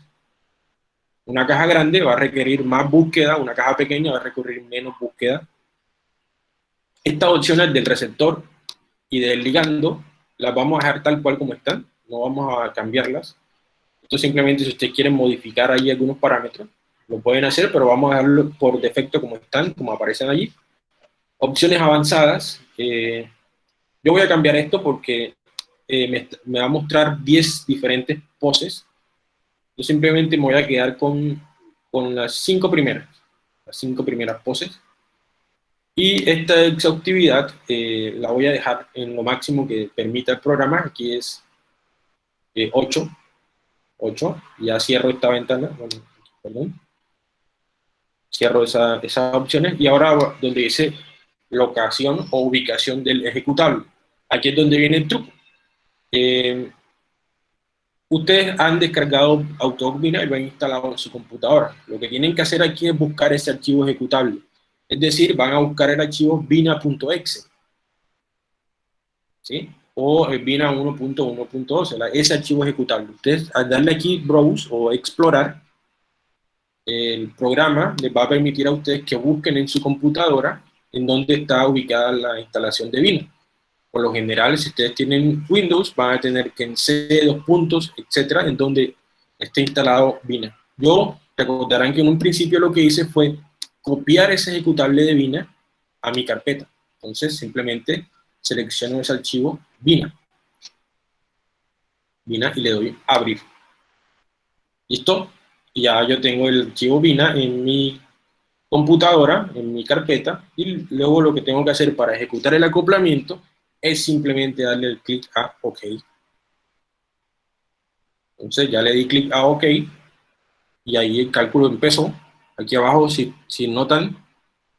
Speaker 1: Una caja grande va a requerir más búsqueda, una caja pequeña va a requerir menos búsqueda. Estas opciones del receptor y del ligando las vamos a dejar tal cual como están, no vamos a cambiarlas. Esto simplemente si ustedes quieren modificar ahí algunos parámetros, lo pueden hacer, pero vamos a dejarlo por defecto como están, como aparecen allí. Opciones avanzadas, eh, yo voy a cambiar esto porque eh, me, me, va a mostrar 10 diferentes poses. Yo simplemente me voy a quedar con, con las cinco primeras, las cinco primeras poses. Y esta exhaustividad eh, la voy a dejar en lo máximo que permita el programa, aquí es 8, eh, 8, ya cierro esta ventana, perdón, cierro esa, esas opciones, y ahora donde dice locación o ubicación del ejecutable, aquí es donde viene el truco. Eh, Ustedes han descargado AutoVina y lo han instalado en su computadora. Lo que tienen que hacer aquí es buscar ese archivo ejecutable. Es decir, van a buscar el archivo vina.exe. ¿Sí? O el vina 1.1.12, ese archivo ejecutable. Ustedes al darle aquí Browse o Explorar, el programa les va a permitir a ustedes que busquen en su computadora en dónde está ubicada la instalación de Vina por lo general, si ustedes tienen Windows, van a tener que en C, dos puntos, etcétera, en donde esté instalado Vina. Yo, recordarán que en un principio lo que hice fue copiar ese ejecutable de Vina a mi carpeta. Entonces, simplemente selecciono ese archivo Vina. Vina y le doy abrir. ¿Listo? Ya yo tengo el archivo Vina en mi computadora, en mi carpeta, y luego lo que tengo que hacer para ejecutar el acoplamiento es simplemente darle el clic a OK. Entonces ya le di clic a OK y ahí el cálculo empezó. Aquí abajo, si, si notan,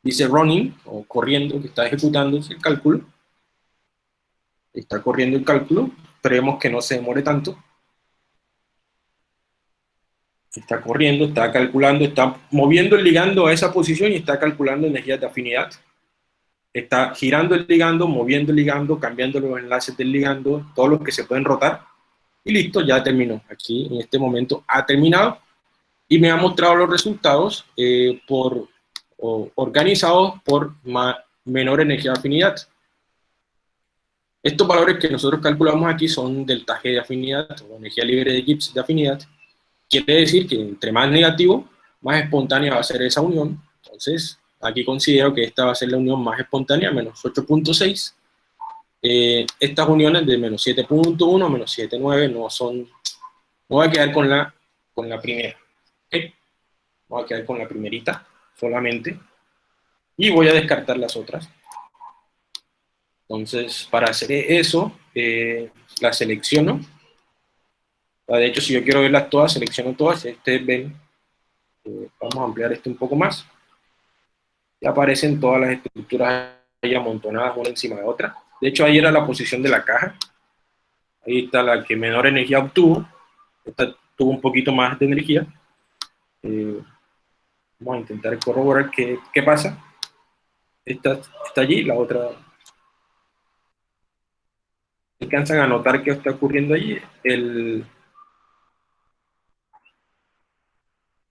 Speaker 1: dice running o corriendo, que está ejecutando el cálculo. Está corriendo el cálculo. Esperemos que no se demore tanto. Está corriendo, está calculando, está moviendo el ligando a esa posición y está calculando energías de afinidad está girando el ligando, moviendo el ligando, cambiando los enlaces del ligando, todos los que se pueden rotar, y listo, ya terminó. Aquí en este momento ha terminado, y me ha mostrado los resultados eh, por, organizados por menor energía de afinidad. Estos valores que nosotros calculamos aquí son delta G de afinidad, o energía libre de Gibbs de afinidad, quiere decir que entre más negativo, más espontánea va a ser esa unión, entonces Aquí considero que esta va a ser la unión más espontánea, menos 8.6. Eh, estas uniones de menos 7.1, menos 7.9 no son... No voy a quedar con la, con la primera. ¿okay? Voy a quedar con la primerita solamente. Y voy a descartar las otras. Entonces, para hacer eso, eh, selecciono. De hecho, si yo quiero verlas todas, selecciono todas. Ustedes ven, eh, vamos a ampliar esto un poco más aparecen todas las estructuras ahí amontonadas una encima de otra. De hecho, ahí era la posición de la caja. Ahí está la que menor energía obtuvo. Esta tuvo un poquito más de energía. Eh, vamos a intentar corroborar qué, qué pasa. Esta está allí, la otra... Alcanzan a notar qué está ocurriendo allí. El,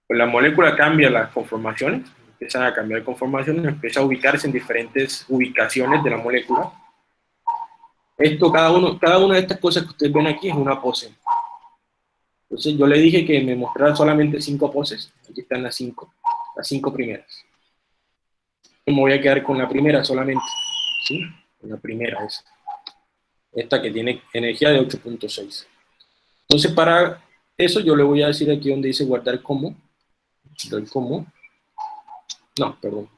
Speaker 1: la molécula cambia las conformaciones empiezan a cambiar conformaciones, empieza a ubicarse en diferentes ubicaciones de la molécula. Esto, cada, uno, cada una de estas cosas que ustedes ven aquí es una pose. Entonces yo le dije que me mostrara solamente cinco poses, aquí están las cinco, las cinco primeras. me voy a quedar con la primera solamente, ¿sí? La primera es esta que tiene energía de 8.6. Entonces para eso yo le voy a decir aquí donde dice guardar como, guardar como, no, perdón.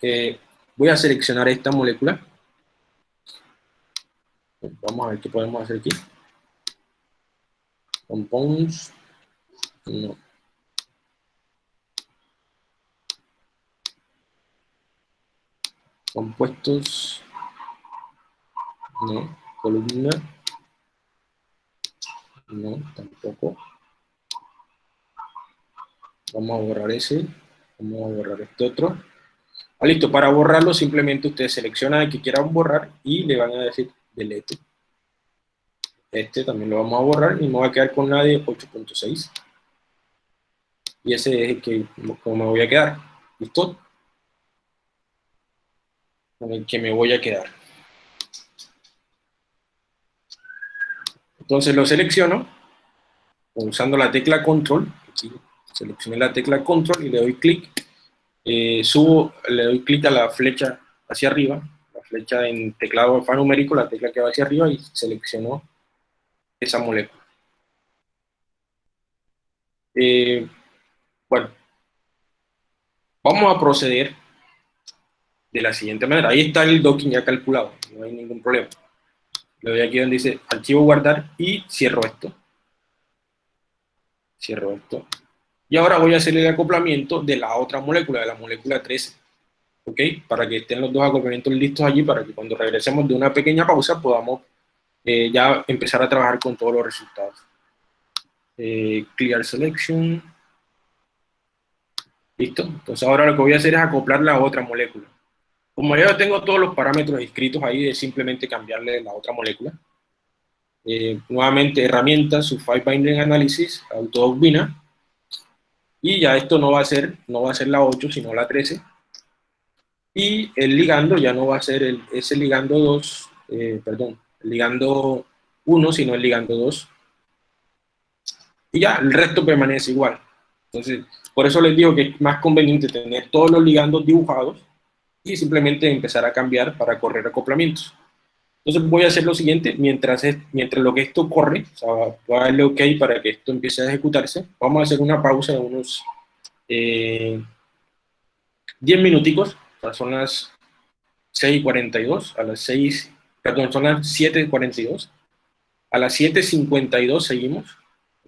Speaker 1: Eh, voy a seleccionar esta molécula. Vamos a ver qué podemos hacer aquí. Compounds. No. Compuestos. No. Columna. No, tampoco. Vamos a borrar ese. A borrar este otro. Ah, listo, para borrarlo simplemente ustedes seleccionan el que quieran borrar y le van a decir delete. Este también lo vamos a borrar y me voy a quedar con la de 8.6. y ese es el que como me voy a quedar. ¿Listo? Con el que me voy a quedar. Entonces lo selecciono usando la tecla control. Aquí seleccioné la tecla control y le doy clic. Eh, subo, le doy clic a la flecha hacia arriba, la flecha en teclado alfanumérico, la tecla que va hacia arriba y selecciono esa molécula. Eh, bueno, vamos a proceder de la siguiente manera. Ahí está el docking ya calculado, no hay ningún problema. Le doy aquí donde dice archivo guardar y cierro esto. Cierro esto. Y ahora voy a hacer el acoplamiento de la otra molécula, de la molécula 13. ¿Ok? Para que estén los dos acoplamientos listos allí, para que cuando regresemos de una pequeña pausa podamos eh, ya empezar a trabajar con todos los resultados. Eh, clear selection. ¿Listo? Entonces ahora lo que voy a hacer es acoplar la otra molécula. Como ya tengo todos los parámetros escritos ahí, es simplemente cambiarle la otra molécula. Eh, nuevamente, herramientas, Sulfide Binding Analysis, Autobina. Y ya esto no va a ser, no va a ser la 8, sino la 13. Y el ligando ya no va a ser el, ese ligando 2, eh, perdón, ligando 1, sino el ligando 2. Y ya, el resto permanece igual. Entonces, por eso les digo que es más conveniente tener todos los ligandos dibujados y simplemente empezar a cambiar para correr acoplamientos. Entonces voy a hacer lo siguiente, mientras, mientras lo que esto corre, o sea, voy a darle OK para que esto empiece a ejecutarse, vamos a hacer una pausa de unos 10 eh, minuticos, o sea, son las 6.42, a las 6, perdón, son las 7.42, a las 7.52 seguimos,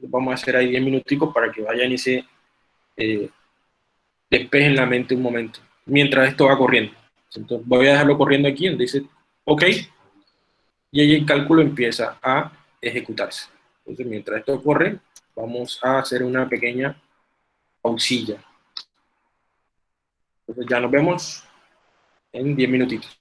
Speaker 1: vamos a hacer ahí 10 minuticos para que vayan y se eh, despejen la mente un momento mientras esto va corriendo. Entonces voy a dejarlo corriendo aquí, donde dice OK, y ahí el cálculo empieza a ejecutarse. Entonces mientras esto corre, vamos a hacer una pequeña pausilla. Entonces ya nos vemos en 10 minutitos.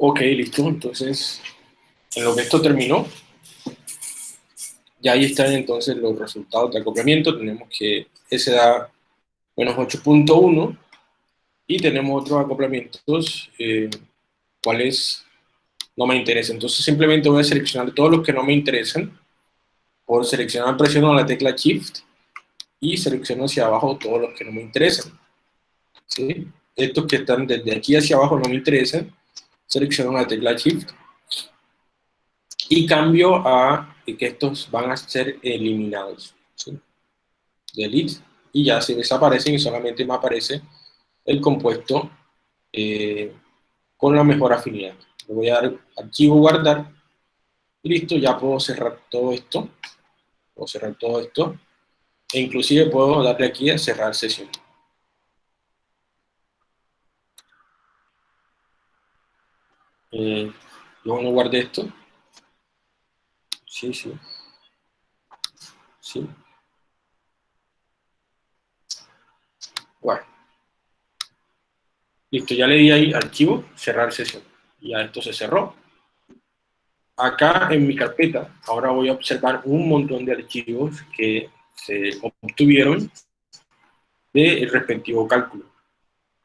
Speaker 1: Ok, listo. Entonces, en lo que esto terminó, ya ahí están entonces los resultados de acoplamiento. Tenemos que S da menos 8.1 y tenemos otros acoplamientos, eh, cuáles no me interesan. Entonces simplemente voy a seleccionar todos los que no me interesan. Por seleccionar presiono la tecla Shift y selecciono hacia abajo todos los que no me interesan. ¿Sí? Estos que están desde aquí hacia abajo no me interesan. Selecciono la tecla Shift y cambio a que estos van a ser eliminados. ¿sí? Delete y ya se desaparecen y solamente me aparece el compuesto eh, con la mejor afinidad. Le voy a dar archivo guardar y listo, ya puedo cerrar todo esto. Puedo cerrar todo esto e inclusive puedo darle aquí a cerrar sesión. Eh, no guardé esto. Sí, sí. Sí. Bueno. Listo, ya le di ahí archivo, cerrar sesión. Ya esto se cerró. Acá en mi carpeta, ahora voy a observar un montón de archivos que se obtuvieron del respectivo cálculo.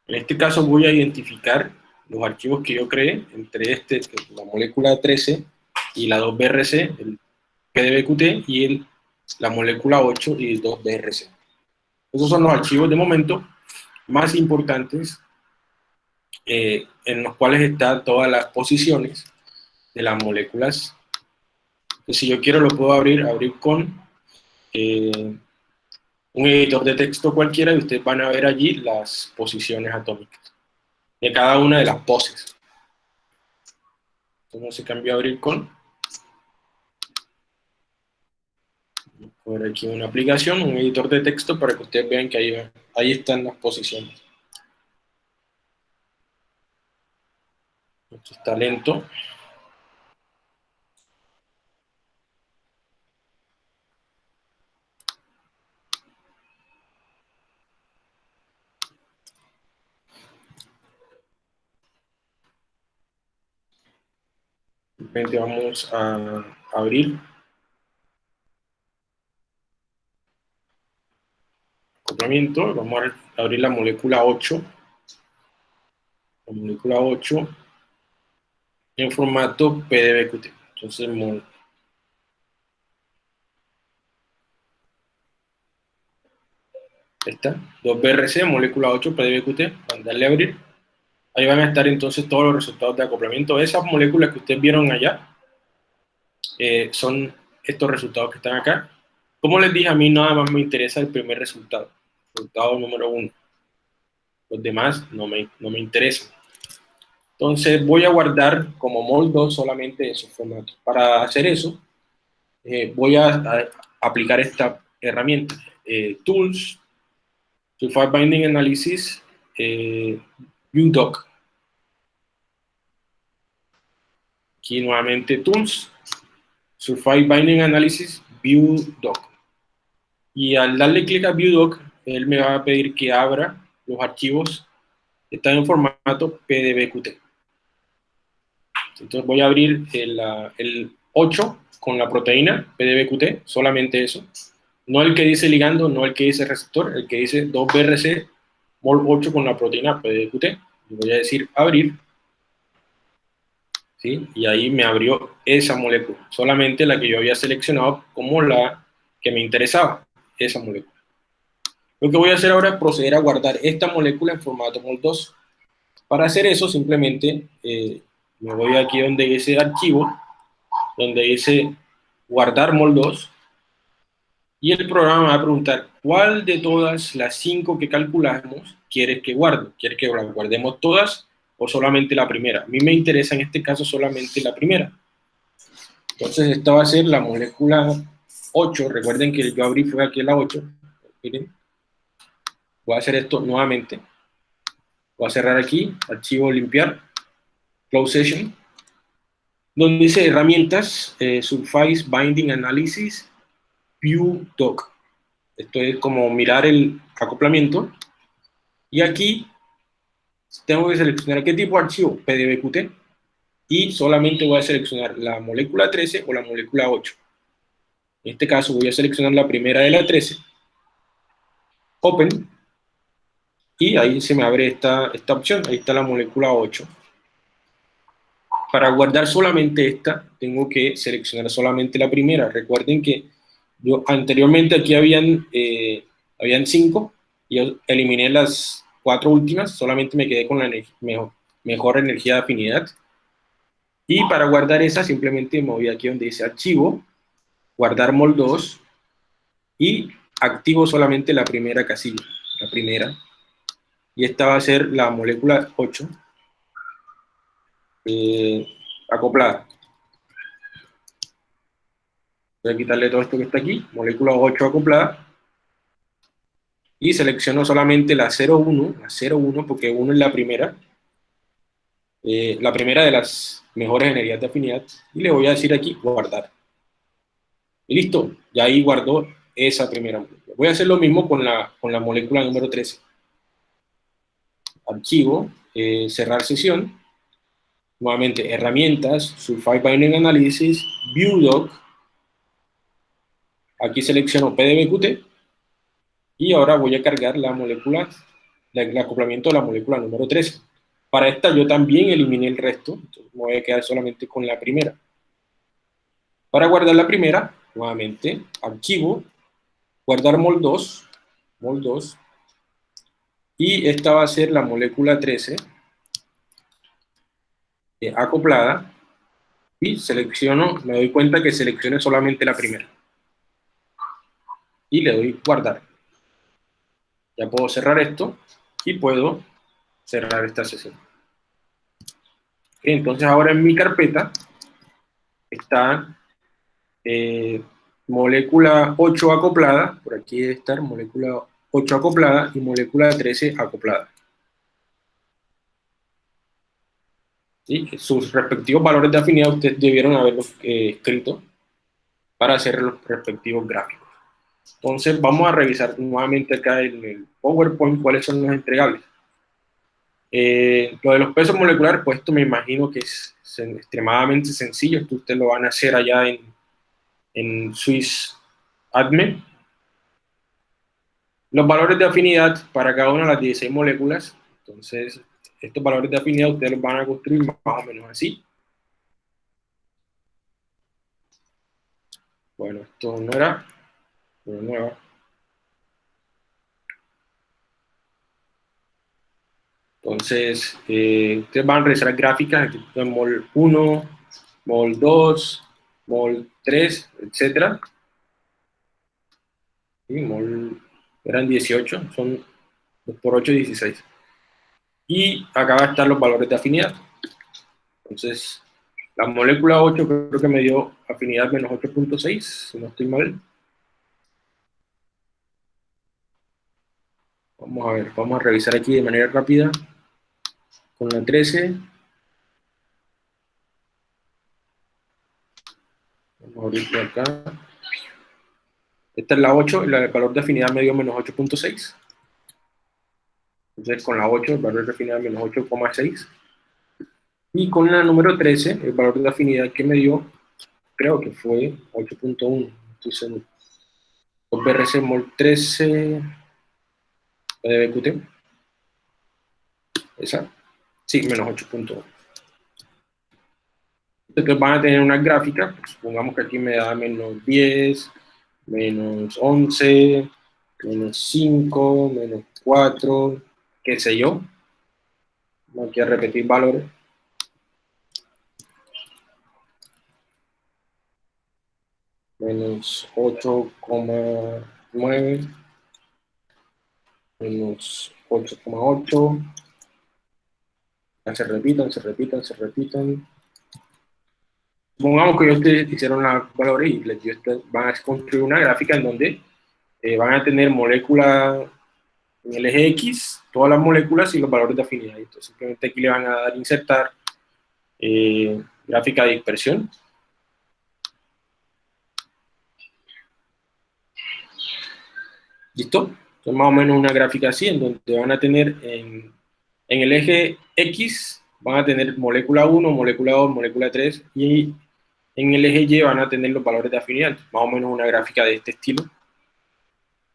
Speaker 1: En este caso voy a identificar los archivos que yo creé, entre este, la molécula 13 y la 2BRC, el PDBQT, y el, la molécula 8 y el 2BRC. Esos son los archivos de momento más importantes eh, en los cuales están todas las posiciones de las moléculas. si yo quiero lo puedo abrir, abrir con eh, un editor de texto cualquiera y ustedes van a ver allí las posiciones atómicas de cada una de las poses. Entonces se cambió a abrir con por aquí una aplicación, un editor de texto para que ustedes vean que ahí, ahí están las posiciones. Esto está lento. Vamos a abrir vamos a abrir la molécula 8, la molécula 8 en formato PDBQT. Entonces, está, 2BRC, molécula 8, PDBQT, darle a abrir. Ahí van a estar entonces todos los resultados de acoplamiento. Esas moléculas que ustedes vieron allá eh, son estos resultados que están acá. Como les dije, a mí nada más me interesa el primer resultado resultado número uno. Los demás no me, no me interesan. Entonces voy a guardar como moldo solamente esos formatos. Para hacer eso, eh, voy a, aplicar esta herramienta. Eh, tools, Sulfide Binding Analysis, eh, UDoc. Aquí nuevamente Tools, Sulfide Binding Analysis, ViewDoc. Y al darle clic a ViewDoc, él me va a pedir que abra los archivos que están en formato PDBQT. Entonces voy a abrir el, el 8 con la proteína PDBQT, solamente eso. No el que dice ligando, no el que dice receptor, el que dice 2BRC mol 8 con la proteína PDBQT. voy a decir abrir. ¿Sí? Y ahí me abrió esa molécula, solamente la que yo había seleccionado como la que me interesaba, esa molécula. Lo que voy a hacer ahora es proceder a guardar esta molécula en formato MOL2. Para hacer eso, simplemente eh, me voy aquí donde dice archivo, donde dice guardar MOL2, y el programa va a preguntar cuál de todas las cinco que calculamos quieres que guarde. ¿Quieres que guardemos todas o solamente la primera? A mí me interesa en este caso solamente la primera. Entonces esta va a ser la molécula 8. Recuerden que yo abrí fue aquí la 8. Miren. Voy a hacer esto nuevamente. Voy a cerrar aquí, archivo limpiar, close session, donde dice herramientas, eh, Surface Binding Analysis, View Doc. Esto es como mirar el acoplamiento. Y aquí tengo que seleccionar qué tipo de archivo, PDBQT. y solamente voy a seleccionar la molécula 13 o la molécula 8. En este caso voy a seleccionar la primera de la 13, Open, y ahí se me abre esta, esta opción, ahí está la molécula 8. Para guardar solamente esta, tengo que seleccionar solamente la primera. Recuerden que yo anteriormente aquí habían, eh, habían cinco, yo eliminé las cuatro últimas, solamente me quedé con la mejor, mejor energía de afinidad. Y para guardar esa, simplemente me voy aquí donde dice archivo, guardar mol 2, y activo solamente la primera casilla, la primera, y esta va a ser la molécula 8 eh, acoplada. Voy a quitarle todo esto que está aquí, molécula 8 acoplada, y selecciono solamente la 01, la 01 porque 1 es la primera, eh, la primera de las mejores energías de afinidad, y le voy a decir aquí guardar. Y listo, ya ahí guardó esa primera molécula. Voy a hacer lo mismo con la, con la molécula número 13 archivo, eh, cerrar sesión, nuevamente herramientas, Sulfide Binding Analysis, ViewDoc, aquí selecciono PDBQT, y ahora voy a cargar la molécula, el acoplamiento de la molécula número 13. Para esta yo también eliminé el resto, me voy a quedar solamente con la primera. Para guardar la primera, nuevamente, archivo, guardar mol 2, mol 2, y esta va a ser la molécula 13 eh, acoplada y selecciono, me doy cuenta que seleccione solamente la primera y le doy guardar ya puedo cerrar esto y puedo cerrar esta sesión entonces ahora en mi carpeta está eh, molécula 8 acoplada, por aquí debe estar molécula 8 acoplada y molécula 13 acoplada. Sus respectivos valores de afinidad ustedes debieron haberlos eh, escrito para hacer los respectivos gráficos. Entonces vamos a revisar nuevamente acá en el PowerPoint cuáles son los entregables. Eh, lo de los pesos moleculares, pues esto me imagino que es, extremadamente sencillo, esto ustedes lo van a hacer allá en, en Swiss Admin los valores de afinidad para cada una de las 16 moléculas, entonces estos valores de afinidad ustedes los van a construir más o menos así. Bueno, esto no era, pero nueva. Entonces, eh, ustedes van a realizar gráficas, aquí mol 1, mol 2, mol 3, etc. Y mol eran 18, son 2 por 8, 16. Y acá van a estar los valores de afinidad. Entonces, la molécula 8 creo que me dio afinidad menos 8.6, si no estoy mal. Vamos a ver, vamos a revisar aquí de manera rápida. Con la 13. Vamos a abrirlo acá. Esta es la 8, el valor de afinidad medio menos 8.6. Entonces con la 8 el valor de afinidad menos 8,6. Y con la número 13, el valor de afinidad que me dio, creo que fue 8.1. Entonces, BRC mol 13 BQT. Esa. Sí, menos 8.1. Entonces van a tener una gráfica, pues, supongamos que aquí me da menos 10, menos 11, menos 5, menos 4, qué sé yo. No quiero repetir valores. Menos 8,9, menos 8,8. Se repitan, se repitan, se repitan. Supongamos que ustedes hicieron la valores y les dio van a construir una gráfica en donde eh, van a tener moléculas en el eje X, todas las moléculas y los valores de afinidad. Entonces simplemente aquí le van a dar insertar eh, gráfica de dispersión. ¿Listo? Entonces más o menos una gráfica así, en donde van a tener en, en el eje X van a tener molécula 1, molécula 2, molécula 3, y en el eje Y van a tener los valores de afinidad, más o menos una gráfica de este estilo,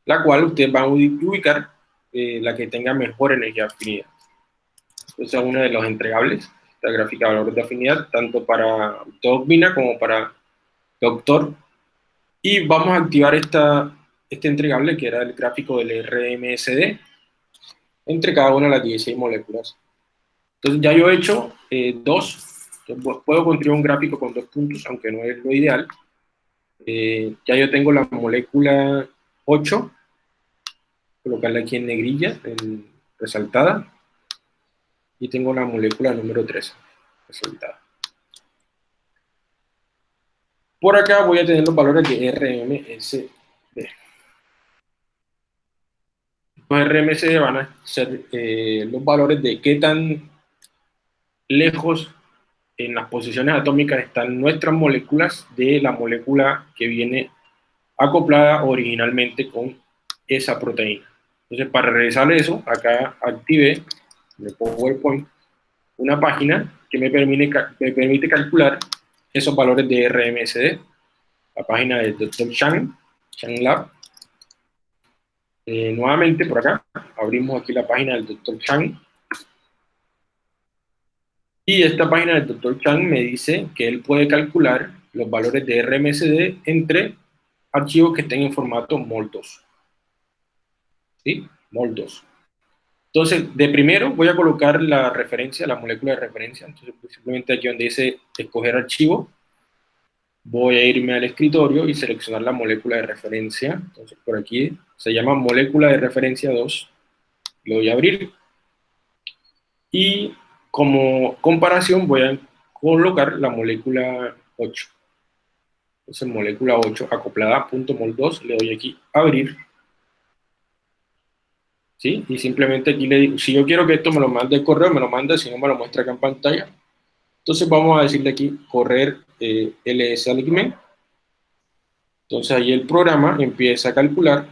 Speaker 1: la cual ustedes van a ubicar eh, la que tenga mejor energía de afinidad. Esa es uno de los entregables, esta gráfica de valores de afinidad, tanto para doctrina como para doctor. Y vamos a activar esta, este entregable, que era el gráfico del RMSD, entre cada una de las 16 moléculas. Entonces ya yo he hecho eh, dos, puedo construir un gráfico con dos puntos, aunque no es lo ideal. Eh, ya yo tengo la molécula 8, colocarla aquí en negrilla, en resaltada, y tengo la molécula número 3, resaltada. Por acá voy a tener los valores de RMSD. Los RMSD van a ser eh, los valores de qué tan lejos en las posiciones atómicas están nuestras moléculas de la molécula que viene acoplada originalmente con esa proteína. Entonces, para realizar eso, acá activé en el PowerPoint una página que me permite, me permite calcular esos valores de RMSD. La página del Dr. Chang, Chang Lab. Eh, nuevamente, por acá, abrimos aquí la página del Dr. Chang. Y esta página del Dr. Chang me dice que él puede calcular los valores de RMSD entre archivos que estén en formato MOL2. ¿Sí? MOL2. Entonces, de primero voy a colocar la referencia, la molécula de referencia. Entonces, simplemente aquí donde dice escoger archivo, voy a irme al escritorio y seleccionar la molécula de referencia. Entonces, por aquí se llama molécula de referencia 2. Lo voy a abrir. Y como comparación voy a colocar la molécula 8. Entonces molécula 8 acoplada punto mol 2, le doy aquí abrir. ¿Sí? Y simplemente aquí le digo, si yo quiero que esto me lo mande el correo, me lo manda, si no me lo muestra acá en pantalla. Entonces vamos a decirle aquí correr eh, ls alignment. Entonces ahí el programa empieza a calcular